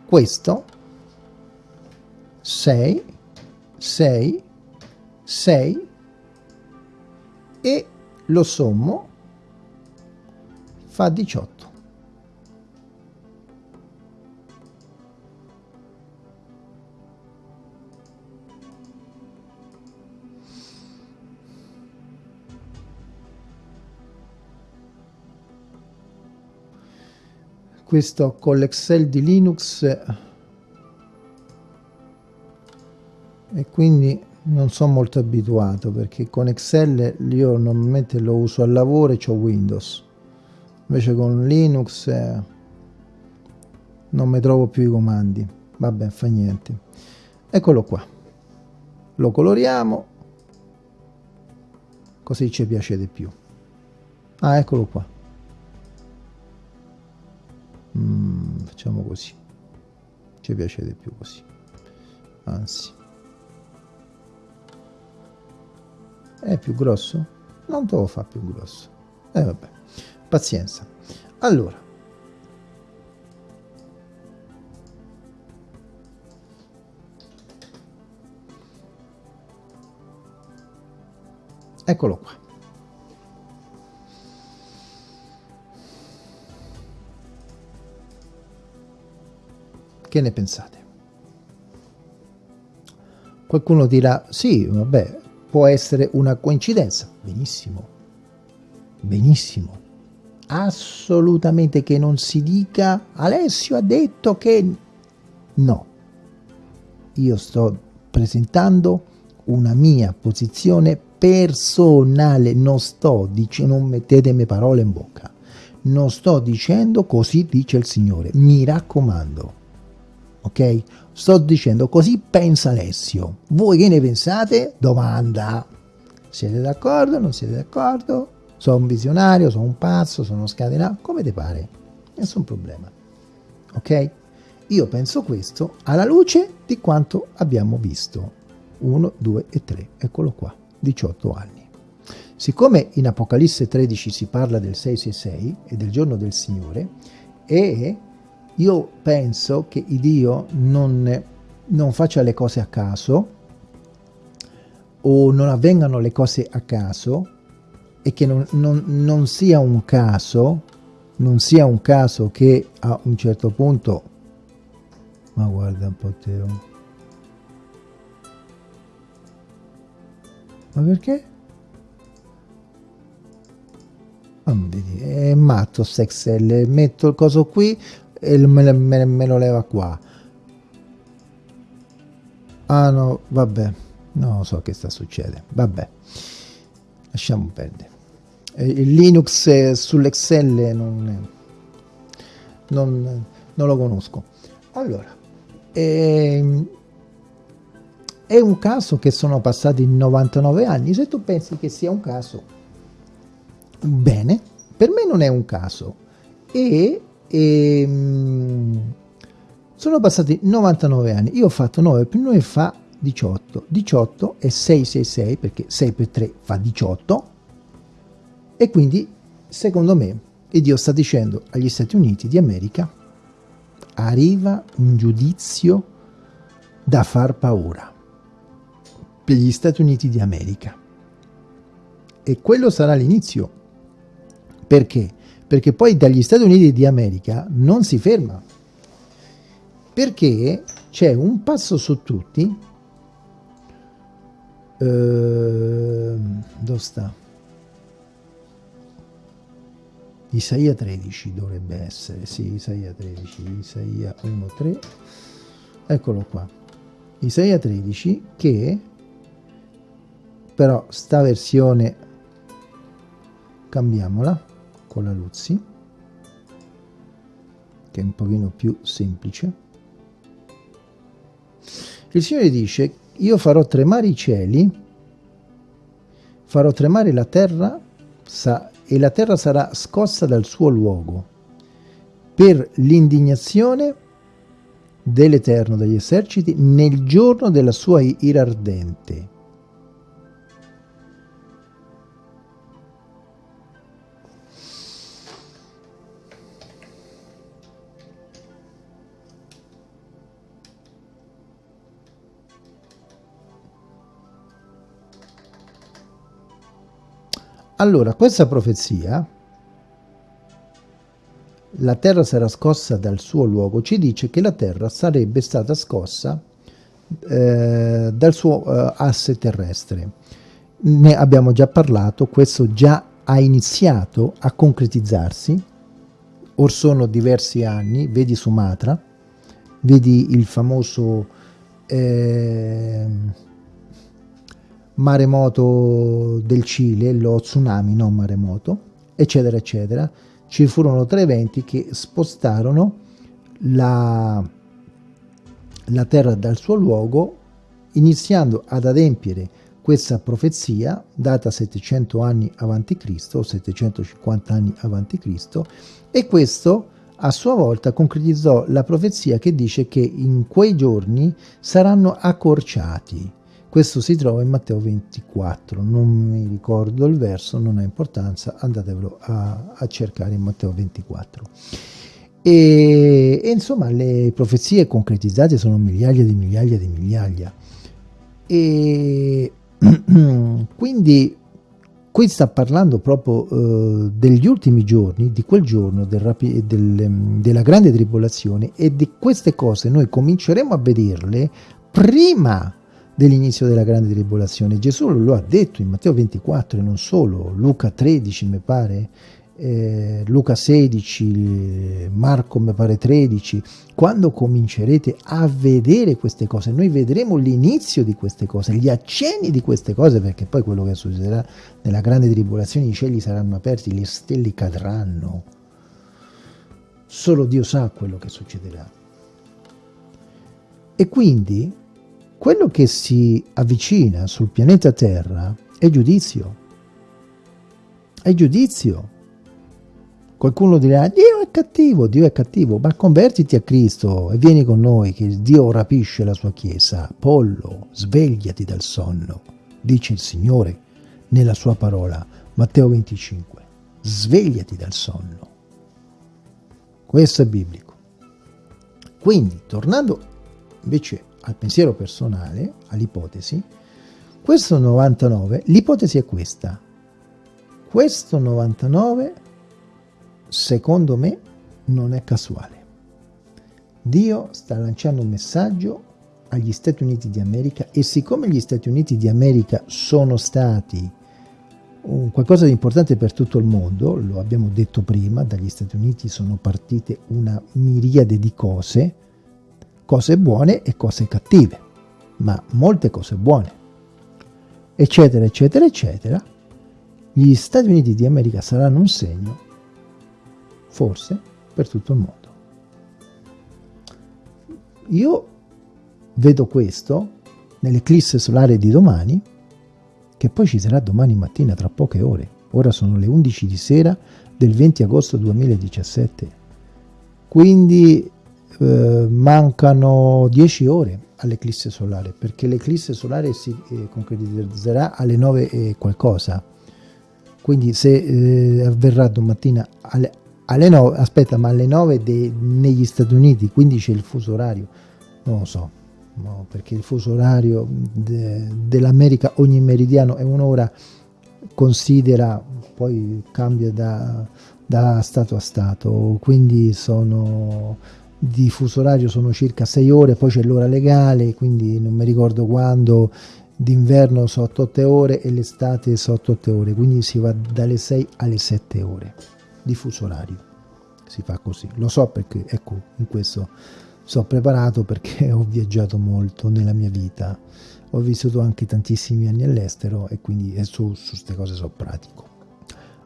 questo, 6, 6, 6 e lo sommo fa 18. Questo con l'Excel di Linux. E quindi non sono molto abituato perché con Excel io normalmente lo uso al lavoro e ho Windows. Invece con Linux eh, non mi trovo più i comandi. Vabbè fa niente. Eccolo qua. Lo coloriamo così ci piace di più. Ah eccolo qua mm, facciamo così. Ci piace di più così. Anzi. È più grosso? non te lo fa più grosso. E eh, vabbè. Pazienza. Allora. Eccolo qua Che ne pensate? Qualcuno dirà, sì, vabbè, può essere una coincidenza. Benissimo, benissimo. Assolutamente che non si dica, Alessio ha detto che... No, io sto presentando una mia posizione personale, non sto dicendo, non mettetemi parole in bocca, non sto dicendo così dice il Signore, mi raccomando ok? Sto dicendo così pensa Alessio. Voi che ne pensate? Domanda. Siete d'accordo? Non siete d'accordo? Sono un visionario, sono un pazzo, sono scatenato, come ti pare? Nessun problema. Ok? Io penso questo alla luce di quanto abbiamo visto. 1, 2 e 3, eccolo qua, 18 anni. Siccome in Apocalisse 13 si parla del 666 e del giorno del Signore, e io penso che Dio non, non faccia le cose a caso o non avvengano le cose a caso e che non, non, non sia un caso, non sia un caso che a un certo punto, ma guarda un po' Teo, ma perché? Ah, è matto Sexel, metto il coso qui, e me, me, me lo leva qua. Ah no vabbè. Non so che sta succedendo vabbè. Lasciamo perdere. Il Linux sull'Excel non, non, non, lo conosco. Allora ehm, è un caso che sono passati 99 anni. Se tu pensi che sia un caso bene per me non è un caso. E e ehm, sono passati 99 anni. Io ho fatto 9 più 9 fa 18 18 è 666 perché 6 per 3 fa 18 e quindi secondo me e Dio sta dicendo agli Stati Uniti di America arriva un giudizio da far paura per gli Stati Uniti di America. E quello sarà l'inizio. Perché? Perché poi dagli Stati Uniti di America non si ferma, perché c'è un passo su tutti, eh, dove sta? Isaia 13 dovrebbe essere, sì, Isaia 13, Isaia 1, 3, eccolo qua. Isaia 13 che però sta versione cambiamola con la Luzzi che è un pochino più semplice il Signore dice io farò tremare i cieli farò tremare la terra e la terra sarà scossa dal suo luogo per l'indignazione dell'Eterno degli eserciti nel giorno della sua ira ardente. Allora, questa profezia, la terra sarà scossa dal suo luogo, ci dice che la terra sarebbe stata scossa eh, dal suo eh, asse terrestre. Ne abbiamo già parlato, questo già ha iniziato a concretizzarsi, or sono diversi anni, vedi Sumatra, vedi il famoso... Eh, maremoto del Cile, lo tsunami, non maremoto, eccetera, eccetera. Ci furono tre eventi che spostarono la, la terra dal suo luogo, iniziando ad adempiere questa profezia data 700 anni avanti Cristo o 750 anni avanti Cristo e questo a sua volta concretizzò la profezia che dice che in quei giorni saranno accorciati questo si trova in Matteo 24, non mi ricordo il verso, non ha importanza, andatevelo a, a cercare in Matteo 24. E, e, insomma le profezie concretizzate sono migliaia di migliaia di migliaia. E [CLEARS THROAT] quindi qui sta parlando proprio uh, degli ultimi giorni, di quel giorno del del, della grande tribolazione e di queste cose noi cominceremo a vederle prima dell'inizio della grande tribolazione. Gesù lo ha detto in Matteo 24 e non solo, Luca 13 mi pare, eh, Luca 16, Marco mi pare 13, quando comincerete a vedere queste cose, noi vedremo l'inizio di queste cose, gli accenni di queste cose, perché poi quello che succederà nella grande tribolazione, i cieli saranno aperti, le stelle cadranno. Solo Dio sa quello che succederà. E quindi quello che si avvicina sul pianeta Terra è giudizio. È giudizio. Qualcuno dirà, Dio è cattivo, Dio è cattivo, ma convertiti a Cristo e vieni con noi che Dio rapisce la sua Chiesa. Pollo, svegliati dal sonno, dice il Signore nella sua parola, Matteo 25. Svegliati dal sonno. Questo è biblico. Quindi, tornando invece al pensiero personale, all'ipotesi, questo 99, l'ipotesi è questa. Questo 99, secondo me, non è casuale. Dio sta lanciando un messaggio agli Stati Uniti di America e siccome gli Stati Uniti di America sono stati qualcosa di importante per tutto il mondo, lo abbiamo detto prima, dagli Stati Uniti sono partite una miriade di cose, cose buone e cose cattive, ma molte cose buone, eccetera, eccetera, eccetera, gli Stati Uniti di America saranno un segno, forse, per tutto il mondo. Io vedo questo nell'eclisse solare di domani, che poi ci sarà domani mattina tra poche ore. Ora sono le 11 di sera del 20 agosto 2017. Quindi eh, mancano 10 ore all'eclisse solare perché l'eclisse solare si eh, concretizzerà alle 9 e qualcosa. Quindi se eh, avverrà domattina alle, alle 9 aspetta ma alle 9 de, negli Stati Uniti quindi c'è il fuso orario? Non lo so no, perché il fuso orario de, dell'America ogni meridiano è un'ora considera poi cambia da, da stato a stato. Quindi sono di fuso orario sono circa 6 ore, poi c'è l'ora legale, quindi non mi ricordo quando, d'inverno sono 8 ore e l'estate sono 8 ore, quindi si va dalle 6 alle 7 ore di fuso orario, si fa così, lo so perché ecco in questo sono preparato perché [LAUGHS] ho viaggiato molto nella mia vita, ho vissuto anche tantissimi anni all'estero e quindi su queste cose sono pratico.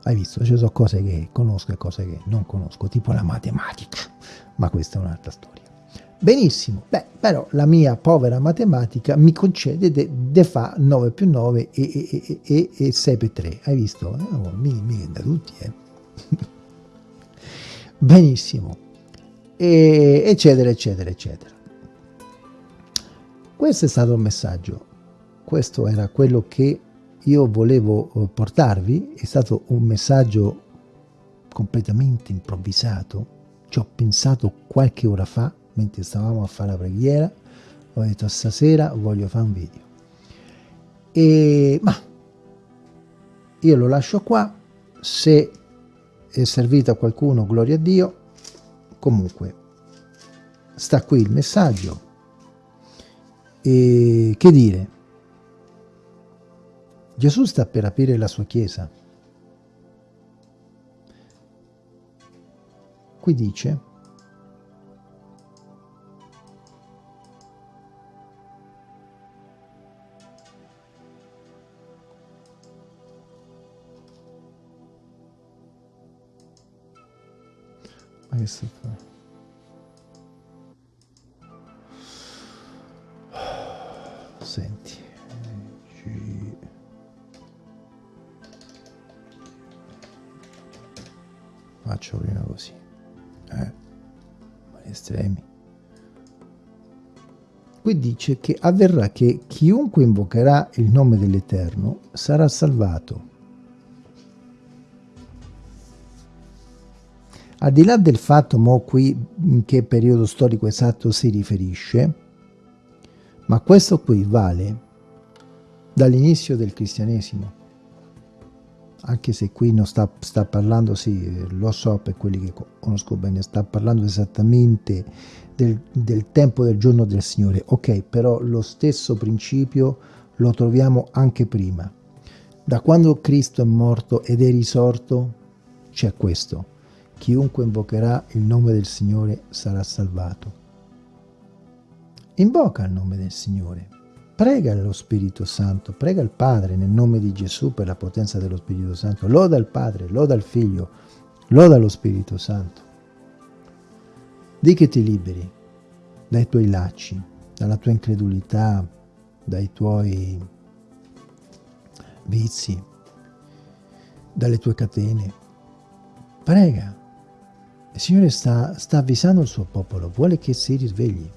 Hai visto, ci sono cose che conosco e cose che non conosco, tipo la matematica, ma questa è un'altra storia. Benissimo, beh, però la mia povera matematica mi concede de, de fa 9 più 9 e, e, e, e 6 più 3. Hai visto? Eh, oh, mi, mi da tutti, eh. [LAUGHS] Benissimo, eccetera, eccetera, eccetera. Questo è stato il messaggio, questo era quello che io volevo eh, portarvi, è stato un messaggio completamente improvvisato, ci ho pensato qualche ora fa, mentre stavamo a fare la preghiera, ho detto stasera voglio fare un video. E, ma io lo lascio qua, se è servito a qualcuno, gloria a Dio, comunque sta qui il messaggio. E che dire? Gesù sta per aprire la sua chiesa. Qui dice. Senti, ci... faccio prima così, eh, estremi. Qui dice che avverrà che chiunque invocherà il nome dell'Eterno sarà salvato. Al di là del fatto, mo qui, in che periodo storico esatto si riferisce, ma questo qui vale dall'inizio del cristianesimo, anche se qui non sta, sta, parlando, sì, lo so per quelli che conosco bene, sta parlando esattamente del, del tempo del giorno del Signore. Ok, però lo stesso principio lo troviamo anche prima. Da quando Cristo è morto ed è risorto, c'è questo chiunque invocherà il nome del Signore sarà salvato. Invoca il nome del Signore, prega lo Spirito Santo, prega il Padre nel nome di Gesù per la potenza dello Spirito Santo, loda il Padre, loda il Figlio, loda lo Spirito Santo. Di che ti liberi dai tuoi lacci, dalla tua incredulità, dai tuoi vizi, dalle tue catene. Prega, il Signore sta, sta avvisando il suo popolo, vuole che si risvegli,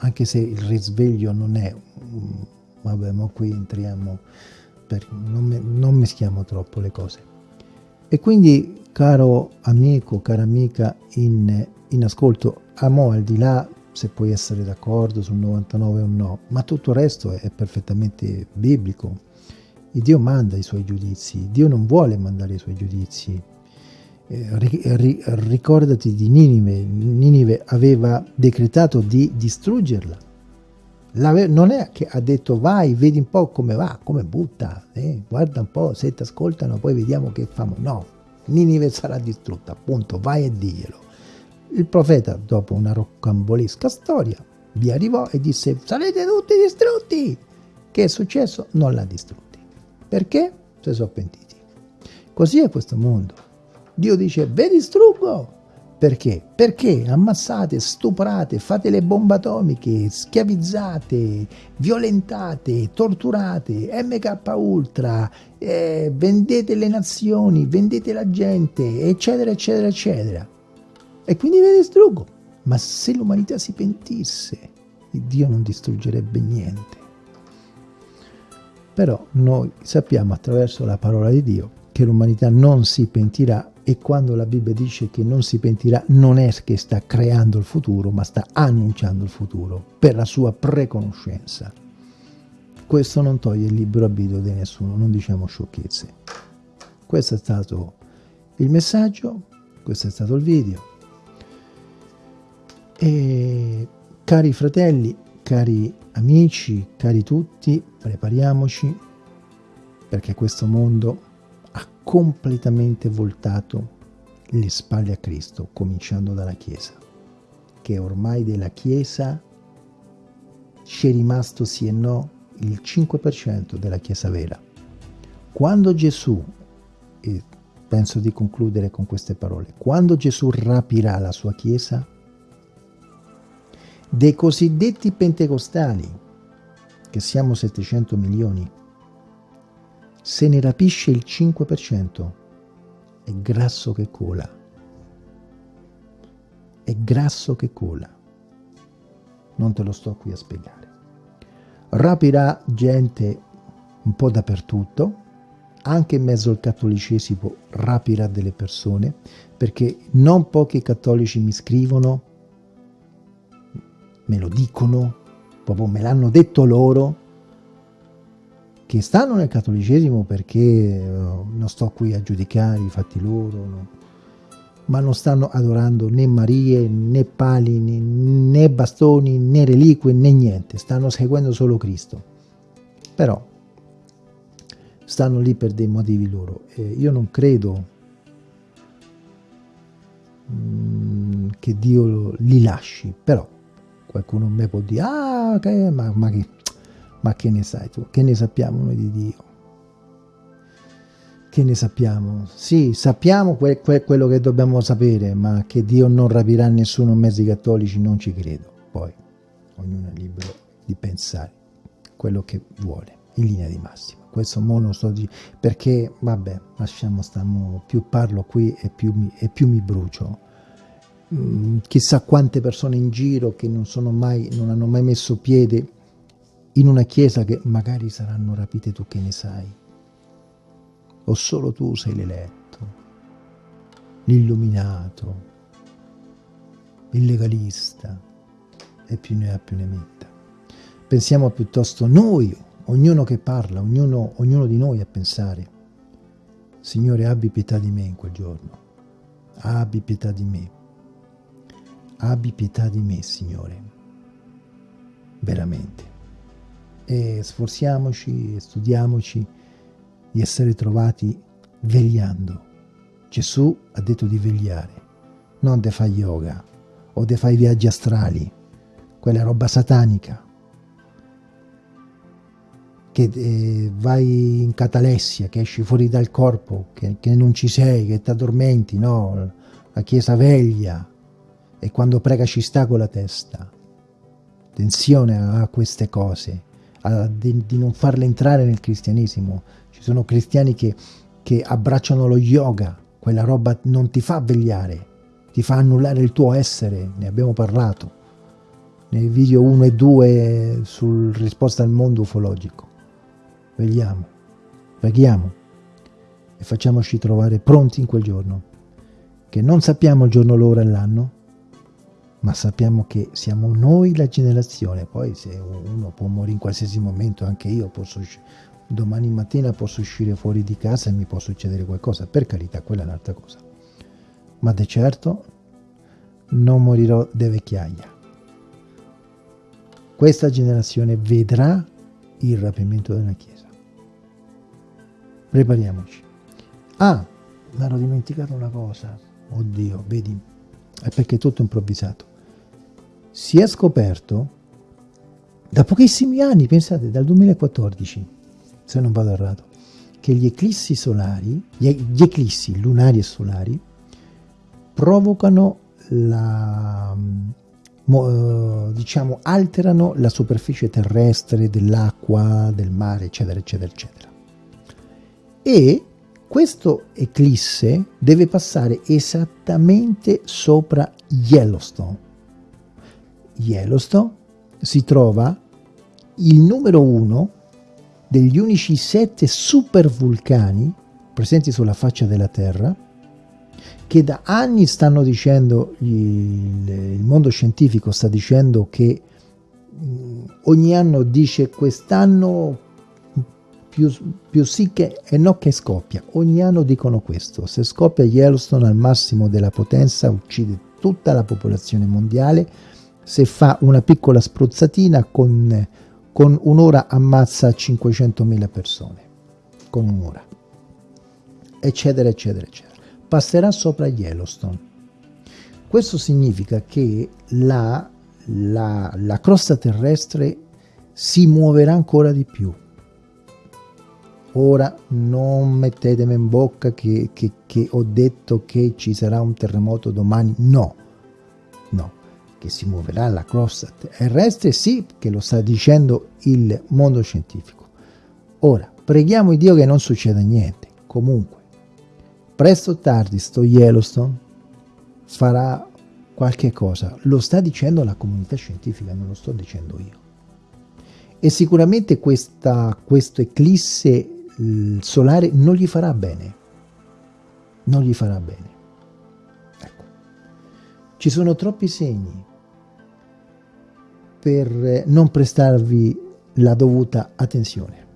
anche se il risveglio non è, vabbè, ma qui entriamo, per, non, non mischiamo troppo le cose. E quindi, caro amico, cara amica in, in ascolto, amo al di là se puoi essere d'accordo sul 99 o no, ma tutto il resto è perfettamente biblico. Il Dio manda i suoi giudizi, Dio non vuole mandare i suoi giudizi, ricordati di Ninive, Ninive aveva decretato di distruggerla. non è che ha detto vai, vedi un po' come va, come butta, eh? guarda un po', se ti ascoltano poi vediamo che famo. No, Ninive sarà distrutta, appunto, vai e diglielo. Il profeta, dopo una roccambolesca storia, vi arrivò e disse sarete tutti distrutti. Che è successo? Non l'ha distrutti. Perché? Si sono pentiti. Così è questo mondo. Dio dice, ve distruggo. Perché? Perché ammassate, stuprate, fate le bombe atomiche, schiavizzate, violentate, torturate, MK Ultra, eh, vendete le nazioni, vendete la gente, eccetera, eccetera, eccetera. E quindi ve distruggo. Ma se l'umanità si pentisse, Dio non distruggerebbe niente. Però noi sappiamo attraverso la parola di Dio che l'umanità non si pentirà e quando la Bibbia dice che non si pentirà non è che sta creando il futuro ma sta annunciando il futuro per la sua preconoscenza. Questo non toglie il libero arbitrio di nessuno non diciamo sciocchezze. Questo è stato il messaggio questo è stato il video. E cari fratelli cari amici cari tutti prepariamoci perché questo mondo completamente voltato le spalle a Cristo, cominciando dalla Chiesa. che ormai della Chiesa c'è rimasto sì e no il 5% della Chiesa vera. Quando Gesù, e penso di concludere con queste parole, quando Gesù rapirà la sua Chiesa, dei cosiddetti pentecostali, che siamo 700 milioni, se ne rapisce il 5%, è grasso che cola. È grasso che cola. Non te lo sto qui a spiegare. Rapirà gente un po' dappertutto, anche in mezzo al cattolicesimo rapirà delle persone, perché non pochi cattolici mi scrivono, me lo dicono, proprio me l'hanno detto loro, che stanno nel cattolicesimo perché uh, non sto qui a giudicare i fatti loro, no? ma non stanno adorando né Marie, né pali, né, bastoni, né reliquie, né niente, stanno seguendo solo Cristo. Però stanno lì per dei motivi loro. Eh, io non credo mm, che Dio li lasci, però qualcuno mi può dire, ah, che, ma, ma, che, ma che ne sai tu? Che ne sappiamo noi di Dio? Che ne sappiamo? Sì, sappiamo que que quello che dobbiamo sapere, ma che Dio non rapirà nessuno ai cattolici non ci credo. Poi, ognuno è libero di pensare quello che vuole, in linea di massima questo mono sto di perché vabbè lasciamo stiamo più parlo qui e più mi, e più mi brucio mm, chissà quante persone in giro che non mai non hanno mai messo piede in una chiesa che magari saranno rapite tu che ne sai. O solo tu sei l'eletto l'illuminato il legalista e più ne ha più ne metta. Pensiamo piuttosto noi ognuno che parla, ognuno, ognuno di noi a pensare, Signore abbi pietà di me in quel giorno, abbi pietà di me, abbi pietà di me Signore, veramente. E sforziamoci e studiamoci di essere trovati vegliando. Gesù ha detto di vegliare, non de fai yoga o de fai viaggi astrali, quella roba satanica che eh, vai in catalessia, che esci fuori dal corpo, che, che non ci sei, che ti addormenti, no? La chiesa veglia e quando prega ci sta con la testa. Attenzione a queste cose, a, di, di, non farle entrare nel cristianesimo. Ci sono cristiani che, che abbracciano lo yoga, quella roba non ti fa vegliare, ti fa annullare il tuo essere, ne abbiamo parlato nei video 1 e 2 sul risposta al mondo ufologico vegliamo, preghiamo e facciamoci trovare pronti in quel giorno, che non sappiamo il giorno, l'ora e l'anno, ma sappiamo che siamo noi la generazione, poi se uno può morire in qualsiasi momento, anche io posso domani mattina posso uscire fuori di casa e mi può succedere qualcosa, per carità, quella è un'altra cosa. Ma di certo non morirò di vecchiaia. Questa generazione vedrà il rapimento della Chiesa. Prepariamoci. Ah, mi ero dimenticato una cosa. Oddio, vedi, è perché è tutto improvvisato. Si è scoperto da pochissimi anni, pensate, dal 2014, se non vado errato, che gli eclissi solari, gli eclissi lunari e solari, provocano la, diciamo, alterano la superficie terrestre dell'acqua, del mare, eccetera, eccetera, eccetera e questo eclisse deve passare esattamente sopra Yellowstone. Yellowstone si trova il numero uno degli unici sette supervulcani presenti sulla faccia della Terra che da anni stanno dicendo, il, mondo scientifico sta dicendo che ogni anno dice quest'anno più, più sì che e no che scoppia. Ogni anno dicono questo. Se scoppia Yellowstone al massimo della potenza uccide tutta la popolazione mondiale. Se fa una piccola spruzzatina con, con un'ora ammazza 500.000 persone. Con un'ora. Eccetera, eccetera, eccetera. Passerà sopra Yellowstone. questo significa che la, la, la crosta terrestre si muoverà ancora di più. Ora non mettetemi in bocca che, che, che ho detto che ci sarà un terremoto domani, no, che si muoverà la crosta terrestre sì, che lo sta dicendo il mondo scientifico. Ora, preghiamo Dio che non succeda niente, comunque, presto o tardi sto Yellowstone farà qualche cosa, lo sta dicendo la comunità scientifica, non lo sto dicendo io. E sicuramente questa, questo eclisse solare non gli farà bene, non gli farà bene. Ecco. Ci sono troppi segni per non prestarvi la dovuta attenzione.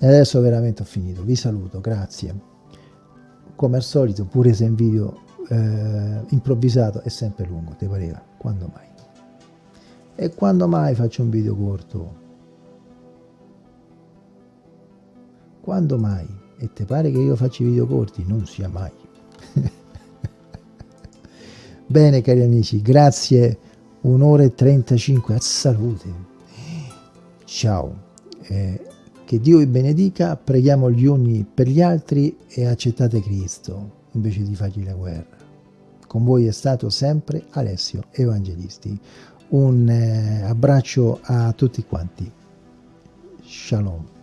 E adesso veramente ho finito, vi saluto, grazie. Come al solito, pure se in video eh, improvvisato è sempre lungo, ti pareva? Quando mai? E quando mai faccio un video corto? Quando mai? E ti pare che io faccia video corti? Non sia mai. [LAUGHS] Bene cari amici, grazie, un'ora e 35, a salute. Ciao. Eh, che Dio vi benedica, preghiamo gli uni per gli altri e accettate Cristo invece di fargli la guerra. Con voi è stato sempre Alessio Evangelisti. Un eh, abbraccio a tutti quanti. Shalom.